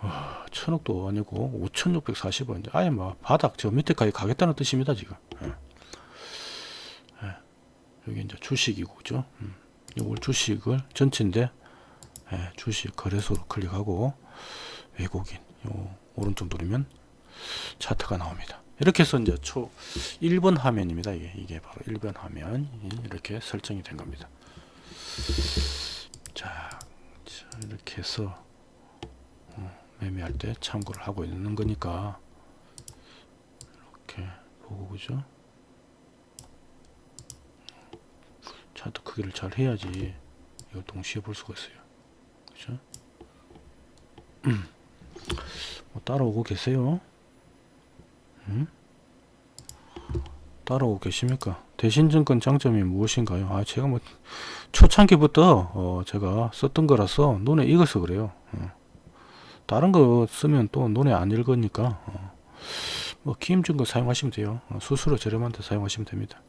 와, 천억도 아니고 5,640원. 이제 아예 뭐 바닥 저 밑에까지 가겠다는 뜻입니다 지금. 예. 예. 여기 이제 주식이고 그죠? 음. 이걸 주식을 전체인데 예, 주식 거래소로 클릭하고 외국인 요 오른쪽 누르면 차트가 나옵니다. 이렇게 해서 이제 초 1번 화면입니다. 이게 이게 바로 1번 화면 이렇게 설정이 된 겁니다. 자, 자 이렇게 해서 어, 매매할 때 참고를 하고 있는 거니까 이렇게 보고 그죠? 차트 크기를 잘 해야지 이걸 동시에 볼 수가 있어요. 그죠? 뭐 따라오고 계세요? 음? 따라오고 계십니까? 대신증권 장점이 무엇인가요? 아 제가 뭐 초창기부터 어, 제가 썼던 거라서 눈에 익어서 그래요. 어. 다른 거 쓰면 또 눈에 안 읽으니까 어. 뭐 기임증권 사용하시면 돼요. 어, 수수료 저렴한데 사용하시면 됩니다.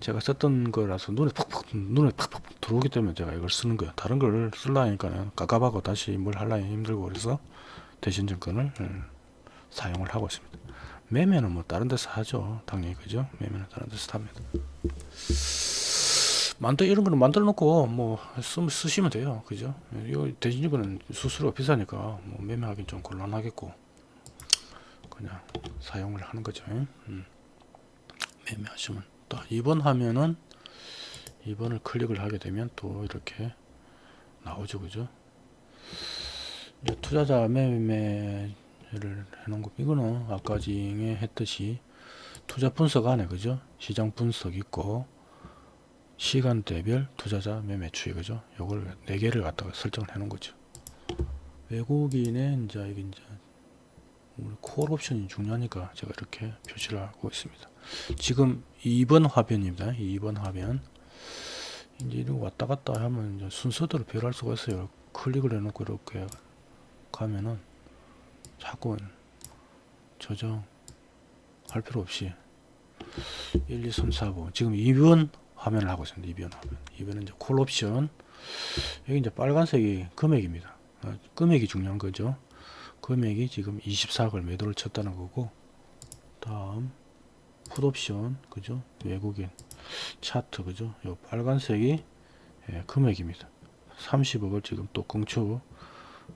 제가 썼던 거라서 눈에 팍팍 눈에 팍팍 들어오기 때문에 제가 이걸 쓰는 거예요. 다른 걸 쓰려니까는 깝깝하고 다시 뭘 하려니 힘들고 그래서 대신증권을 음, 사용을 하고 있습니다. 매매는 뭐 다른 데서 하죠. 당연히 그죠? 매매는 다른 데서 합니다. 만들 이런 거는 만들어 놓고 뭐 쓰, 쓰시면 돼요. 그죠? 이 대신증권은 수수료가 비싸니까 뭐 매매하기는 좀 곤란하겠고 그냥 사용을 하는 거죠. 음. 매매하시면 또 2번 하면은 2번을 클릭을 하게 되면 또 이렇게 나오죠. 그죠? 투자자 매매를 해놓은 거 이거는 아까 징에 했듯이 투자 분석 안에 그죠 시장 분석 있고 시간대별 투자자 매매 추이 그죠 요걸 네 개를 갖다가 설정을 해 놓은 거죠 외국인의 이제 이게 이제 콜 옵션이 중요하니까 제가 이렇게 표시를 하고 있습니다. 지금 2번 화면입니다. 2번 화면. 이제 이렇게 왔다 갔다 하면 순서대로 배열할 수가 있어요. 클릭을 해 놓고 이렇게 가면은 자꾸 저장 할 필요 없이 1, 2, 3, 4, 5 지금 2번 화면을 하고 있습니다. 2번 화면. 2번은 이제 콜 옵션 여기 이제 빨간색이 금액입니다. 어, 금액이 중요한 거죠. 금액이 지금 24억을 매도를 쳤다는 거고 다음 풋 옵션 그죠? 외국인 차트 그죠? 요 빨간색이 예, 금액입니다. 30억을 지금 또 공추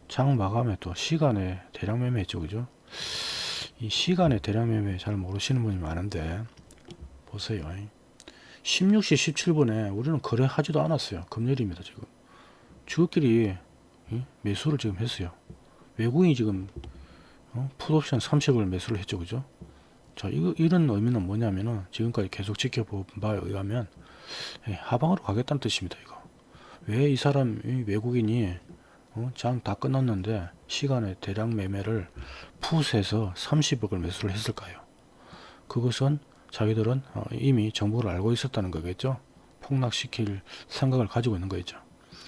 장 마감에 또 시간에 대량 매매했죠 그죠? 이 시간에 대량 매매 잘 모르시는 분이 많은데 보세요. 16시 17분에 우리는 거래하지도 않았어요. 금요일입니다 지금. 주끼리 매수를 지금 했어요 외국인이 지금 어? 풋옵션 30을 매수를 했죠 그죠 자 이거 이런 의미는 뭐냐면은 지금까지 계속 지켜본 바에 의하면 예, 하방으로 가겠다는 뜻입니다 이거 왜 이 사람 이 외국인이 어, 장다 끝났는데 시간에 대량 매매를 풋에서 30억을 매수를 했을까요? 그것은 자기들은 어, 이미 정보를 알고 있었다는 거겠죠. 폭락시킬 생각을 가지고 있는 거겠죠.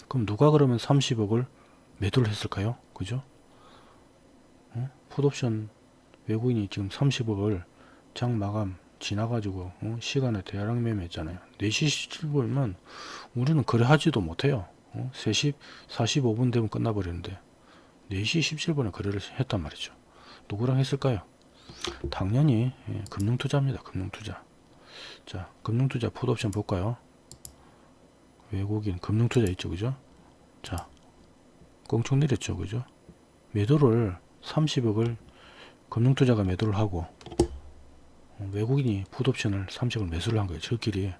그럼 누가 그러면 30억을 매도를 했을까요? 그죠? 어? 풋옵션 외국인이 지금 30억을 장 마감 지나가지고 어? 시간에 대량 매매했잖아요. 4시 17분이면 우리는 거래하지도 못해요. 어? 3시 45분 되면 끝나버리는데 4시 17분에 거래를 했단 말이죠. 누구랑 했을까요? 당연히 예, 금융투자입니다. 금융투자. 자, 금융투자 풋옵션 볼까요? 외국인 금융투자 있죠, 그죠? 자, 껑충 내렸죠, 그죠? 매도를 30억을 금융투자가 매도를 하고 어, 외국인이 풋옵션을 30을 매수를 한 거예요. 저끼리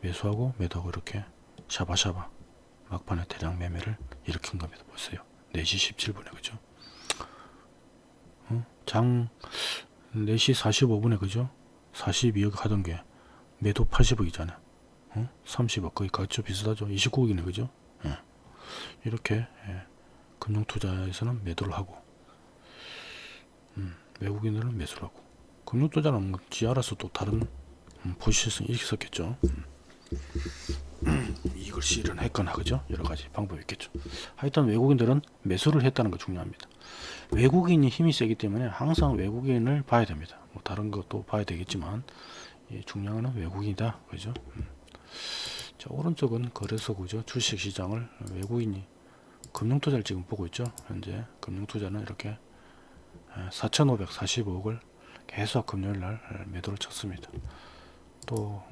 매수하고 매도하고 이렇게 샤바샤바 막판에 대량 매매를 일으킨 겁니다. 보세요. 4시 17분에 그죠? 어? 장 4시 45분에 그죠? 42억 하던 게 매도 80억이잖아요. 어? 30억 거의 가격 비슷하죠. 29억이네 그죠? 예. 이렇게 예. 금융투자에서는 매도를 하고 음, 외국인들은 매수를 하고 금융투자는 뭐지 알아서 또 다른 음, 포지션이 있었겠죠. 음. 이걸 실현했거나 그죠 여러가지 방법이 있겠죠 하여튼 외국인들은 매수를 했다는 거 중요합니다 외국인이 힘이 세기 때문에 항상 외국인을 봐야 됩니다 뭐 다른 것도 봐야 되겠지만 예, 중요한 건 외국인이다 그죠 음. 자 오른쪽은 거래소 그죠 주식시장을 외국인이 금융투자를 지금 보고 있죠. 현재 금융투자는 이렇게 4,545억을 계속 금요일날 매도를 쳤습니다. 또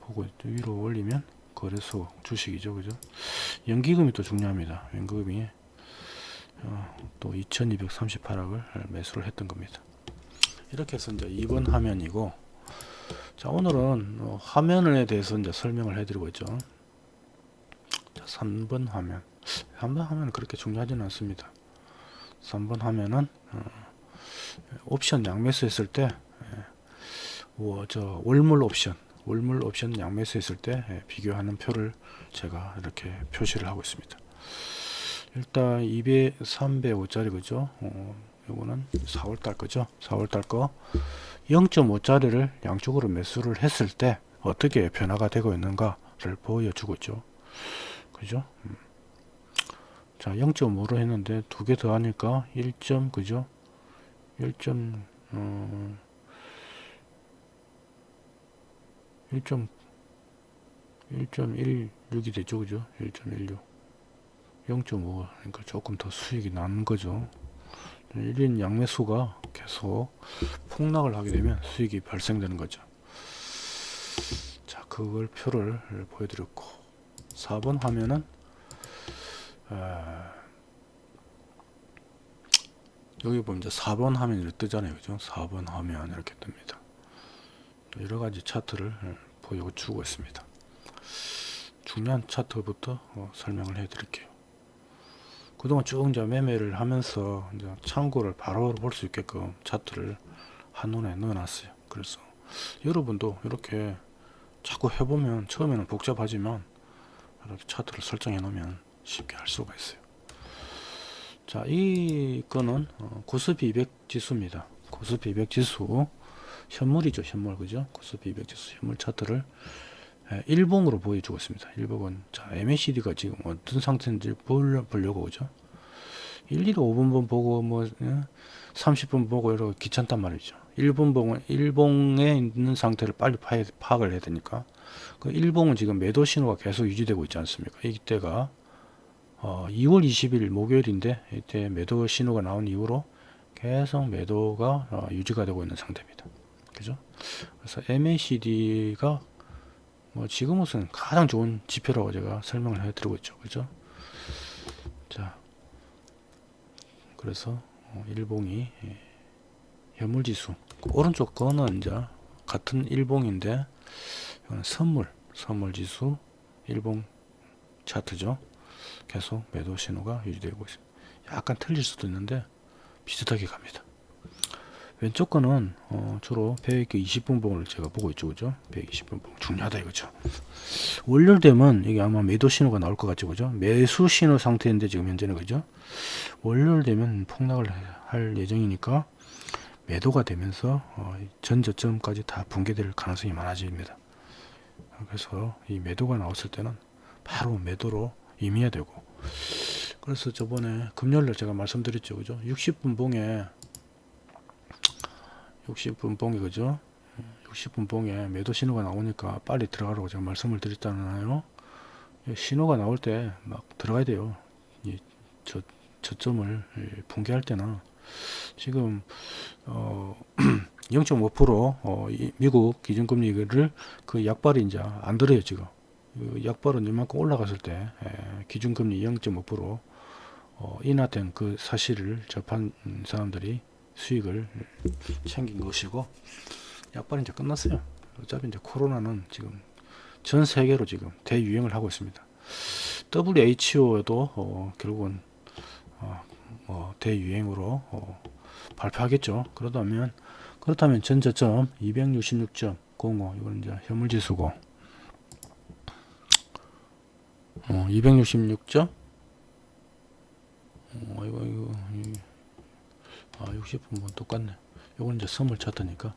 보고. 위로 올리면 거래소 주식이죠. 그죠? 연기금이 또 중요합니다. 연기금이 어, 또 2238억을 매수를 했던 겁니다. 이렇게 해서 이제 2번 화면이고 자 오늘은 어, 화면에 대해서 이제 설명을 해드리고 있죠. 자, 3번 화면 3번 화면은 그렇게 중요하지는 않습니다. 3번 화면은 어, 옵션 양매수 했을 때 예, 어, 저 월물 옵션 월물 옵션 양매수 했을 때 예, 비교하는 표를 제가 이렇게 표시를 하고 있습니다. 일단 200, 305짜리 그죠? 어, 요거는 4월달 거죠? 4월달 거 0.5짜리를 양쪽으로 매수를 했을 때 어떻게 변화가 되고 있는가를 보여주고 있죠. 그죠? 음. 자, 0.5로 했는데 두 개 더 하니까 1. 그죠? 1. 어, 1. 1.16이 되죠. 그죠? 1.16. 0.5 그러니까 조금 더 수익이 나는 거죠. 1인 양매수가 계속 폭락을 하게 되면 수익이 발생되는 거죠. 자, 그걸 표를 보여드렸고 4번 화면은 아, 여기 보면 이제 4번 화면이 뜨잖아요. 그죠? 4번 화면 이렇게 뜹니다. 여러 가지 차트를 보여주고 있습니다. 중요한 차트부터 어, 설명을 해 드릴게요. 그동안 쭉 이제 매매를 하면서 이제 참고를 바로 볼 수 있게끔 차트를 한눈에 넣어놨어요. 그래서 여러분도 이렇게 자꾸 해보면 처음에는 복잡하지만 이렇게 차트를 설정해 놓으면 쉽게 할 수가 있어요. 자, 이 거는 어, 고스피 200 지수입니다. 고스피 200 지수 현물이죠, 현물 그죠? 고스피 200 지수 현물 차트를 예, 일봉으로 보여주고 있습니다. 일봉은 자 MACD가 지금 어떤 상태인지 보려, 보려고 오죠. 일일이 5분분 보고 뭐 30분 예, 보고 이러고 귀찮단 말이죠. 일본봉은 일봉에 있는 상태를 빨리 파, 파악을 해야 되니까 그 일봉은 지금 매도 신호가 계속 유지되고 있지 않습니까? 이때가 어, 2월 20일 목요일인데 이때 매도 신호가 나온 이후로 계속 매도가 어, 유지가 되고 있는 상태입니다. 그죠? 그래서 MACD가 뭐 지금으로서는 가장 좋은 지표라고 제가 설명을 해드리고 있죠. 그죠? 자, 그래서 어, 일봉이 예, 현물지수 오른쪽 거는 이제 같은 일봉인데 이거는 선물 선물지수 일봉 차트죠. 계속 매도 신호가 유지되고 있습니다. 약간 틀릴 수도 있는데 비슷하게 갑니다. 왼쪽 거는 어, 주로 120분 봉을 제가 보고 있죠. 그죠? 120분 봉. 중요하다 이거죠. 월요일되면 이게 아마 매도 신호가 나올 것 같죠. 그죠? 매수 신호 상태인데 지금 현재는 그죠? 월요일되면 폭락을 할 예정이니까 매도가 되면서 어, 전 저점까지 다 붕괴될 가능성이 많아집니다. 그래서 이 매도가 나왔을 때는 바로 매도로 임해야 되고. 그래서 저번에 금요일날 제가 말씀드렸죠. 그죠? 60분 봉에 60분 봉이 그죠? 60분 봉에 매도 신호가 나오니까 빨리 들어가라고 제가 말씀을 드렸잖아요. 신호가 나올 때 막 들어가야 돼요. 이 저, 저점을 붕괴할 때나. 지금 어, 0.5% 어, 미국 기준금리를 그 약발이 이제 안 들어요 지금. 그 약발은 이만큼 올라갔을 때 에, 기준금리 0.5% 어, 인하된 그 사실을 접한 사람들이 수익을 챙긴 것이고 약발은 이제 끝났어요. 어차피 이제 코로나는 지금 전 세계로 지금 대유행을 하고 있습니다. WHO도 어, 결국은 어, 뭐 대유행으로 어, 발표하겠죠. 그러다면 그렇다면 전저점 266.05 이건 이제 현물지수고 어, 266점 어, 이거 이거, 이거 아 60분은 똑같네. 요건 이제 선물 차트니까.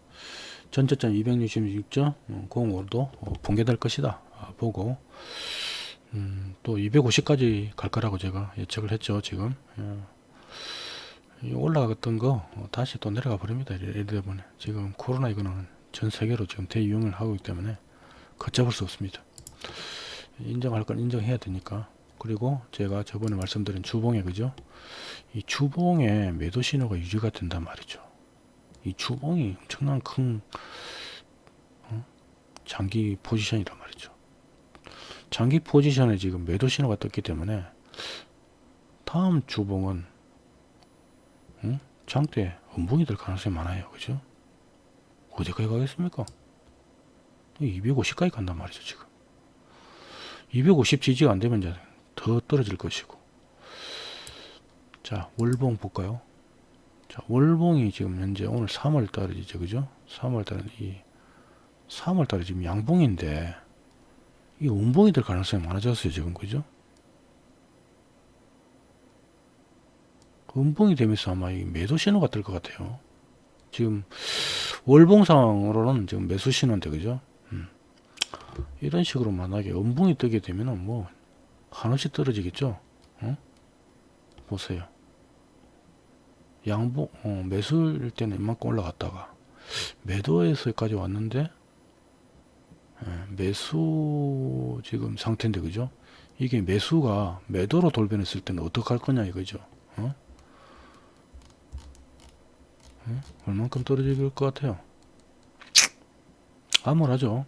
전체점 266.05도 어, 붕괴될 것이다. 아, 보고. 음, 또 250까지 갈 거라고 제가 예측을 했죠 지금. 예. 올라갔던 거 어, 다시 또 내려가 버립니다 이래 때문에 지금 코로나 이거는 전 세계로 지금 대유행을 하고 있기 때문에 걷잡을 수 없습니다 인정할 건 인정해야 되니까. 그리고 제가 저번에 말씀드린 주봉에 그죠? 이 주봉에 매도 신호가 유지가 된단 말이죠. 이 주봉이 엄청난 큰 어? 장기 포지션이란 말이죠. 장기 포지션에 지금 매도 신호가 떴기 때문에 다음 주봉은 응? 장대 음봉이 될 가능성이 많아요. 그죠? 어디까지 가겠습니까? 250까지 간단 말이죠 지금 250 지지가 안되면 더 떨어질 것이고. 자 월봉 볼까요? 자 월봉이 지금 현재 오늘 3월 달이죠 그죠? 3월 달은 이 3월 달에 지금 양봉인데 이 음봉이 될 가능성이 많아졌어요 지금 그죠? 음봉이 되면서 아마 이 매도 신호가 뜰 것 같아요. 지금 월봉상으로는 지금 매수 신호인데 그죠? 음. 이런 식으로 만약에 음봉이 뜨게 되면은 뭐 한없이 떨어지겠죠 어? 보세요 양봉 어, 매수일 때는 이만큼 올라갔다가 매도에서까지 왔는데 예, 매수 지금 상태인데 그죠 이게 매수가 매도로 돌변했을 때는 어떻게 할 거냐 이거죠 어? 어? 얼만큼 떨어질 것 같아요 암울하죠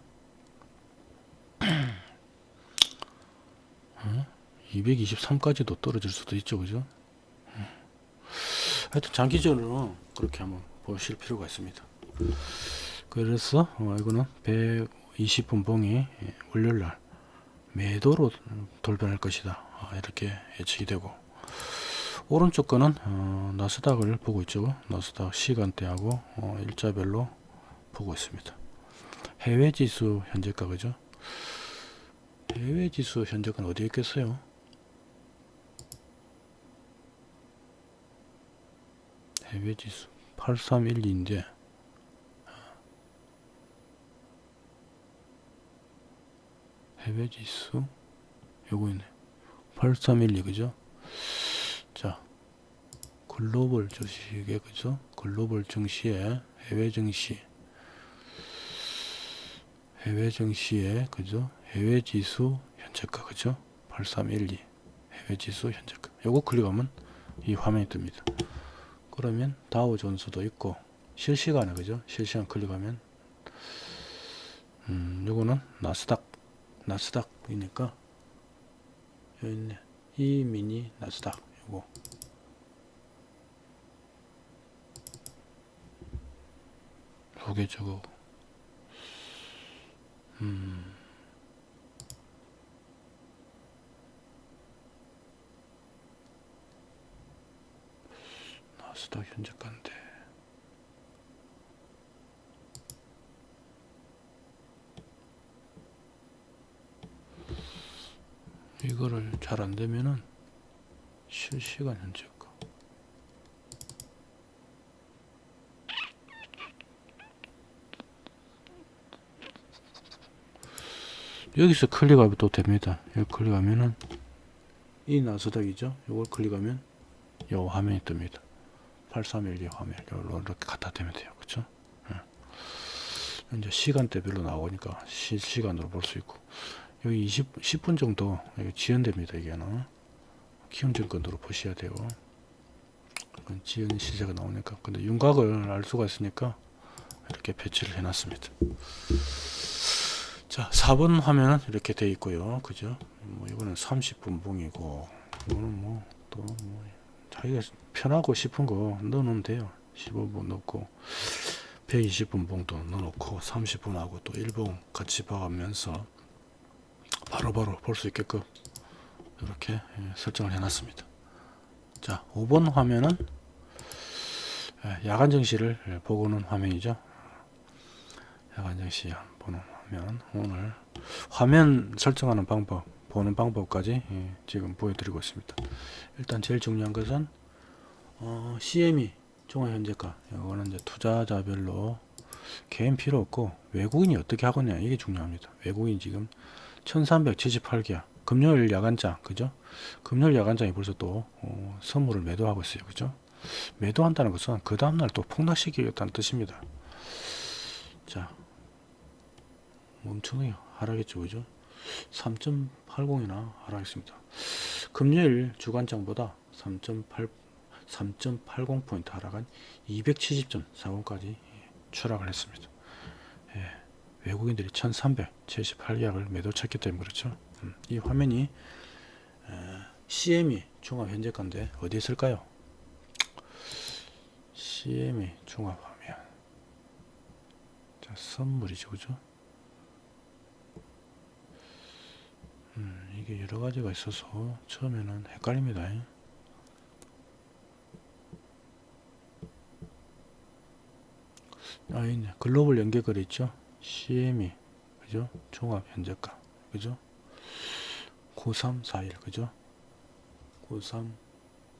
어? 223까지도 떨어질 수도 있죠 그죠? 하여튼 장기적으로는 그렇게 한번 보실 필요가 있습니다. 그래서 어, 이거는 120분 봉이 월요일날 매도로 돌변할 것이다. 아, 이렇게 예측이 되고. 오른쪽 거는 어, 나스닥을 보고 있죠. 나스닥 시간대하고 어, 일자별로 보고 있습니다. 해외 지수 현재가 그죠? 해외 지수 현재가는 어디에 있겠어요 해외 지수 8312인데 해외 지수 요거 있네 8312 그죠? 자 글로벌 주식에 그죠? 글로벌 증시에 해외 증시 해외 증시에 그죠? 해외 지수 현재가 그죠? 8312 해외 지수 현재가. 요거 클릭하면 이 화면이 뜹니다 그러면 다우 존스도 있고 실시간에 그죠? 실시간 클릭하면. 음 요거는 나스닥 나스닥이니까 여기 있네. 이 미니 나스닥 요거. 요게 저거. 음 나스닥 현재가인데. 이거를 잘 안되면은 실시간 현재가 여기서 클릭하면 또 됩니다. 여기 클릭하면은 이 나스닥이죠? 이걸 클릭하면 요 화면이 뜹니다 8312 화면 요로 이렇게 갖다 대면 돼요. 그쵸? 예. 이제 시간대별로 나오니까 실시간으로 볼 수 있고. 여기 20, 10분 정도 지연됩니다 이게는. 키움증권으로 보셔야 되고 지연 시세가 나오니까. 근데 윤곽을 알 수가 있으니까 이렇게 배치를 해 놨습니다. 자 4번 화면은 이렇게 돼 있고요. 그죠? 뭐 이거는 30분 봉이고 이거는 뭐또뭐 자기가 편하고 싶은 거 넣어놓으면 돼요 15분 넣고 120분 봉도 넣어놓고 30분 하고 또 1봉 같이 봐가면서 바로바로 볼 수 있게끔 이렇게 예, 설정을 해놨습니다. 자, 5번 화면은 예, 야간 정시를 예, 보고는 화면이죠. 야간 정시 보는 화면 오늘 화면 설정하는 방법 보는 방법까지 지금 보여드리고 있습니다. 일단 제일 중요한 것은 어, CME 종합현재가. 이거는 이제 투자자별로 개인 필요 없고 외국인이 어떻게 하거냐 이게 중요합니다. 외국인 지금 1378개야 금요일 야간장 그죠? 금요일 야간장이 벌써 또 어, 선물을 매도하고 있어요 그죠? 매도한다는 것은 그 다음날 또 폭락시키겠다는 뜻입니다. 자 멈추네요. 하락했죠 그죠 3.80이나 하락했습니다 금요일 주간장보다 3.8 3.80포인트 하락한 270.40까지 추락을 했습니다. 예, 외국인들이 1378계약을 매도 쳤기 때문에 그렇죠. 음, 이 화면이 에, CME 종합 현재가인데 어디 있을까요? CME 종합 화면 자 선물이죠 그죠? 음, 이게 여러 가지가 있어서 처음에는 헷갈립니다. 아, 있네. 글로벌 연계거래 있죠? CME, 그죠? 종합 현재가, 그죠? 9341, 그죠? 93,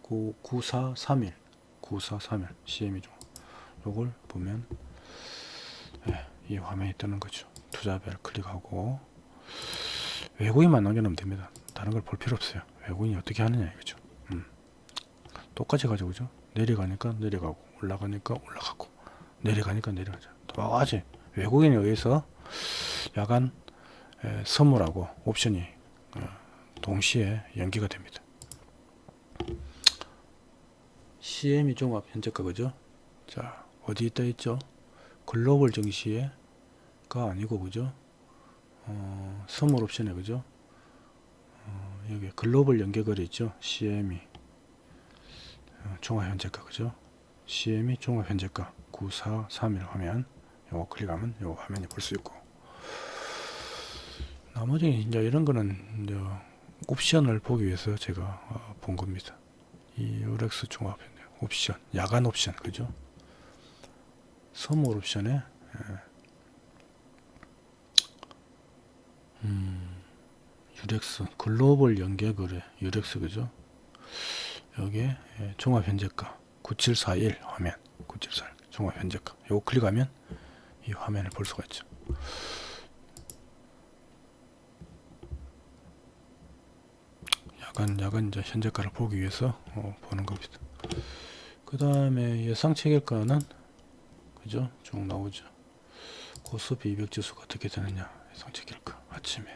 9, 9431, 9431, CME 종합. 요걸 보면, 예, 이 화면이 뜨는 거죠. 투자별 클릭하고, 외국인만 남겨놓으면 됩니다. 다른 걸 볼 필요 없어요. 외국인이 어떻게 하느냐, 이거죠. 음. 똑같이 가지고, 그죠? 내려가니까 내려가고, 올라가니까 올라가고. 내려가니까 내려가죠. 똑같이 외국인에 의해서 야간 에, 선물하고 옵션이 어, 동시에 연기가 됩니다. CM이 종합 현재가 그죠? 자 어디 있다 있죠? 글로벌 증시에가 아니고 그죠? 어, 선물 옵션에 그죠? 어, 여기 글로벌 연계거래 있죠? CM이 어, 종합 현재가 그죠? CM이 종합 현재가 9431 화면 요거 클릭하면 요 화면이 볼 수 있고 나머지 이제 이런 거는 이제 옵션을 보기 위해서 제가 어, 본 겁니다. 이 유렉스 종합 옵션, 야간 옵션 그죠? 선물 옵션에 예. 음, 유렉스 글로벌 연계 거래 유렉스 그죠? 여기에 예, 종합 현재가 9741 화면 9741 종합 현재가. 요거 클릭하면 이 화면을 볼 수가 있죠. 약간 약간 이제 현재가를 보기 위해서 어, 보는 겁니다. 그 다음에 예상 체결가는 그죠? 쭉 나오죠. 코스피 200 지수가 어떻게 되느냐 예상 체결가 아침에.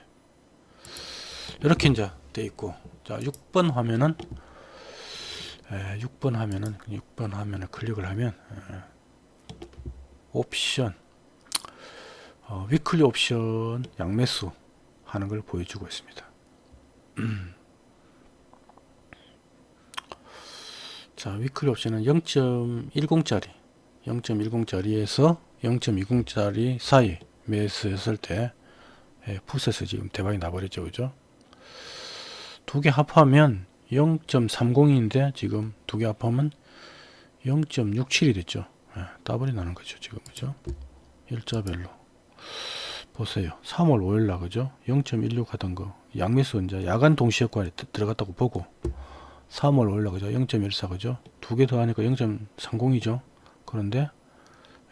이렇게 이제 돼 있고. 자 6번 화면은 에, 6번 화면은 6번 화면을 클릭을 하면 에, 옵션. 어, weekly 옵션 양매수 하는 걸 보여주고 있습니다. 자 weekly 옵션은 0.10짜리. 0.10짜리에서 0.20짜리 사이 매수했을 때 예, 풋에서 지금 대박이 나버렸죠. 그죠? 두 개 합하면 0.30인데 지금 두 개 합하면 0.67이 됐죠. 예, 더블이 나는 거죠 지금. 그죠? 일자별로. 보세요. 3월 5일날 그죠? 0.16 하던 거. 양매수 이제 야간 동시 효과에 들어갔다고 보고. 3월 5일날 그죠? 0.14 그죠? 두 개 더하니까 0.30이죠. 그런데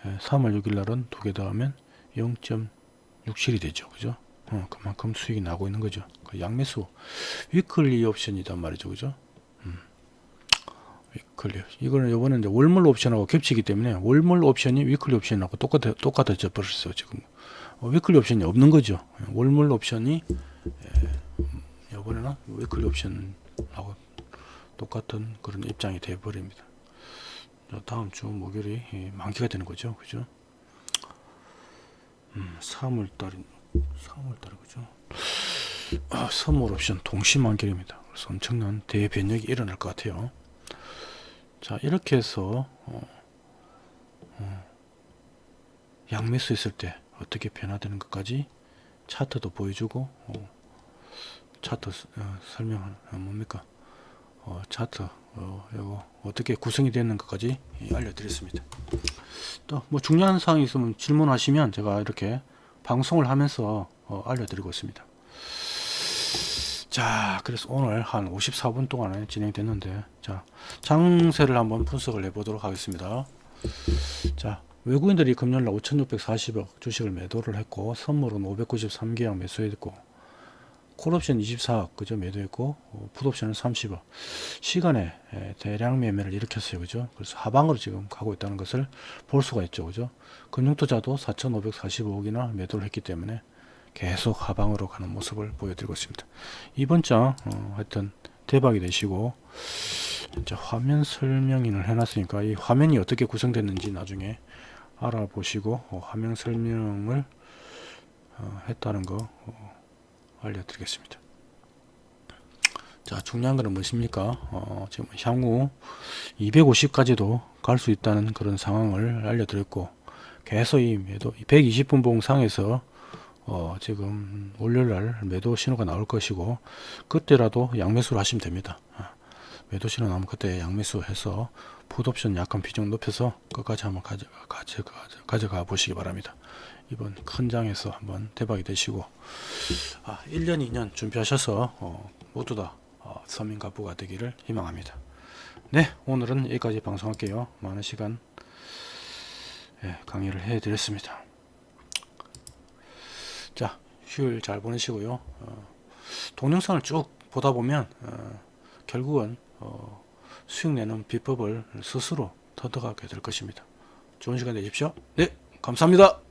예, 3월 6일날은 두 개 더하면 0.67이 되죠. 그죠? 어, 그만큼 수익이 나고 있는 거죠. 그 양매수. 위클리 옵션이단 말이죠. 그죠? weekly 이거는 요번에 이제 월물 옵션하고 겹치기 때문에 월물 옵션이 weekly 옵션하고 똑같아 똑같아져 버렸어요 지금. 어, weekly 옵션이 없는 거죠. 월물 옵션이 예, 요번에는 weekly 옵션하고 똑같은 그런 입장이 되어 버립니다. 다음 주 목요일이 예, 만기가 되는 거죠. 그죠 음, 3월달인 3월달 그죠? 아, 선물 옵션 동시 만기입니다. 그래서 엄청난 대변력이 일어날 것 같아요. 자 이렇게 해서 어, 어, 양매수 했을 때 어떻게 변화되는 것까지 차트도 보여주고 어, 차트 어, 설명은 어, 뭡니까? 어, 차트 어, 어떻게 구성이 되는 것까지 알려드렸습니다. 또 뭐 중요한 사항이 있으면 질문하시면 제가 이렇게 방송을 하면서 어, 알려드리고 있습니다. 자 그래서 오늘 한 54분 동안에 진행됐는데 자 장세를 한번 분석을 해 보도록 하겠습니다. 자 외국인들이 금년날 5640억 주식을 매도를 했고 선물은 593계약 매수했고 콜옵션 24억 그죠 매도했고 어, 풋옵션은 30억. 시간에 에, 대량 매매를 일으켰어요. 그죠? 그래서 하방으로 지금 가고 있다는 것을 볼 수가 있죠. 그죠? 금융투자도 4545억이나 매도를 했기 때문에 계속 하방으로 가는 모습을 보여드리고 있습니다. 이번 장 어, 하여튼 대박이 되시고 이제 화면 설명인을 해놨으니까 이 화면이 어떻게 구성됐는지 나중에 알아보시고 어, 화면 설명을 어, 했다는 거 어, 알려드리겠습니다. 자 중요한 거는 무엇입니까? 어, 지금 향후 250까지도 갈 수 있다는 그런 상황을 알려드렸고 계속 이 매도 120분 봉상에서 어, 지금 월요일날 매도 신호가 나올 것이고 그때라도 양매수를 하시면 됩니다. 아, 매도 신호 나오면 그때 양매수 해서 풋옵션 약간 비중 높여서 끝까지 한번 가져가, 가져가, 가져가 보시기 바랍니다. 이번 큰 장에서 한번 대박이 되시고 아, 1년 2년 준비하셔서 어, 모두 다 어, 서민 가부가 되기를 희망합니다. 네 오늘은 여기까지 방송할게요. 많은 시간 예, 강의를 해 드렸습니다. 자 휴일 잘 보내시고요. 어, 동영상을 쭉 보다 보면 어, 결국은 어, 수익 내는 비법을 스스로 터득하게 될 것입니다. 좋은 시간 되십시오. 네 감사합니다.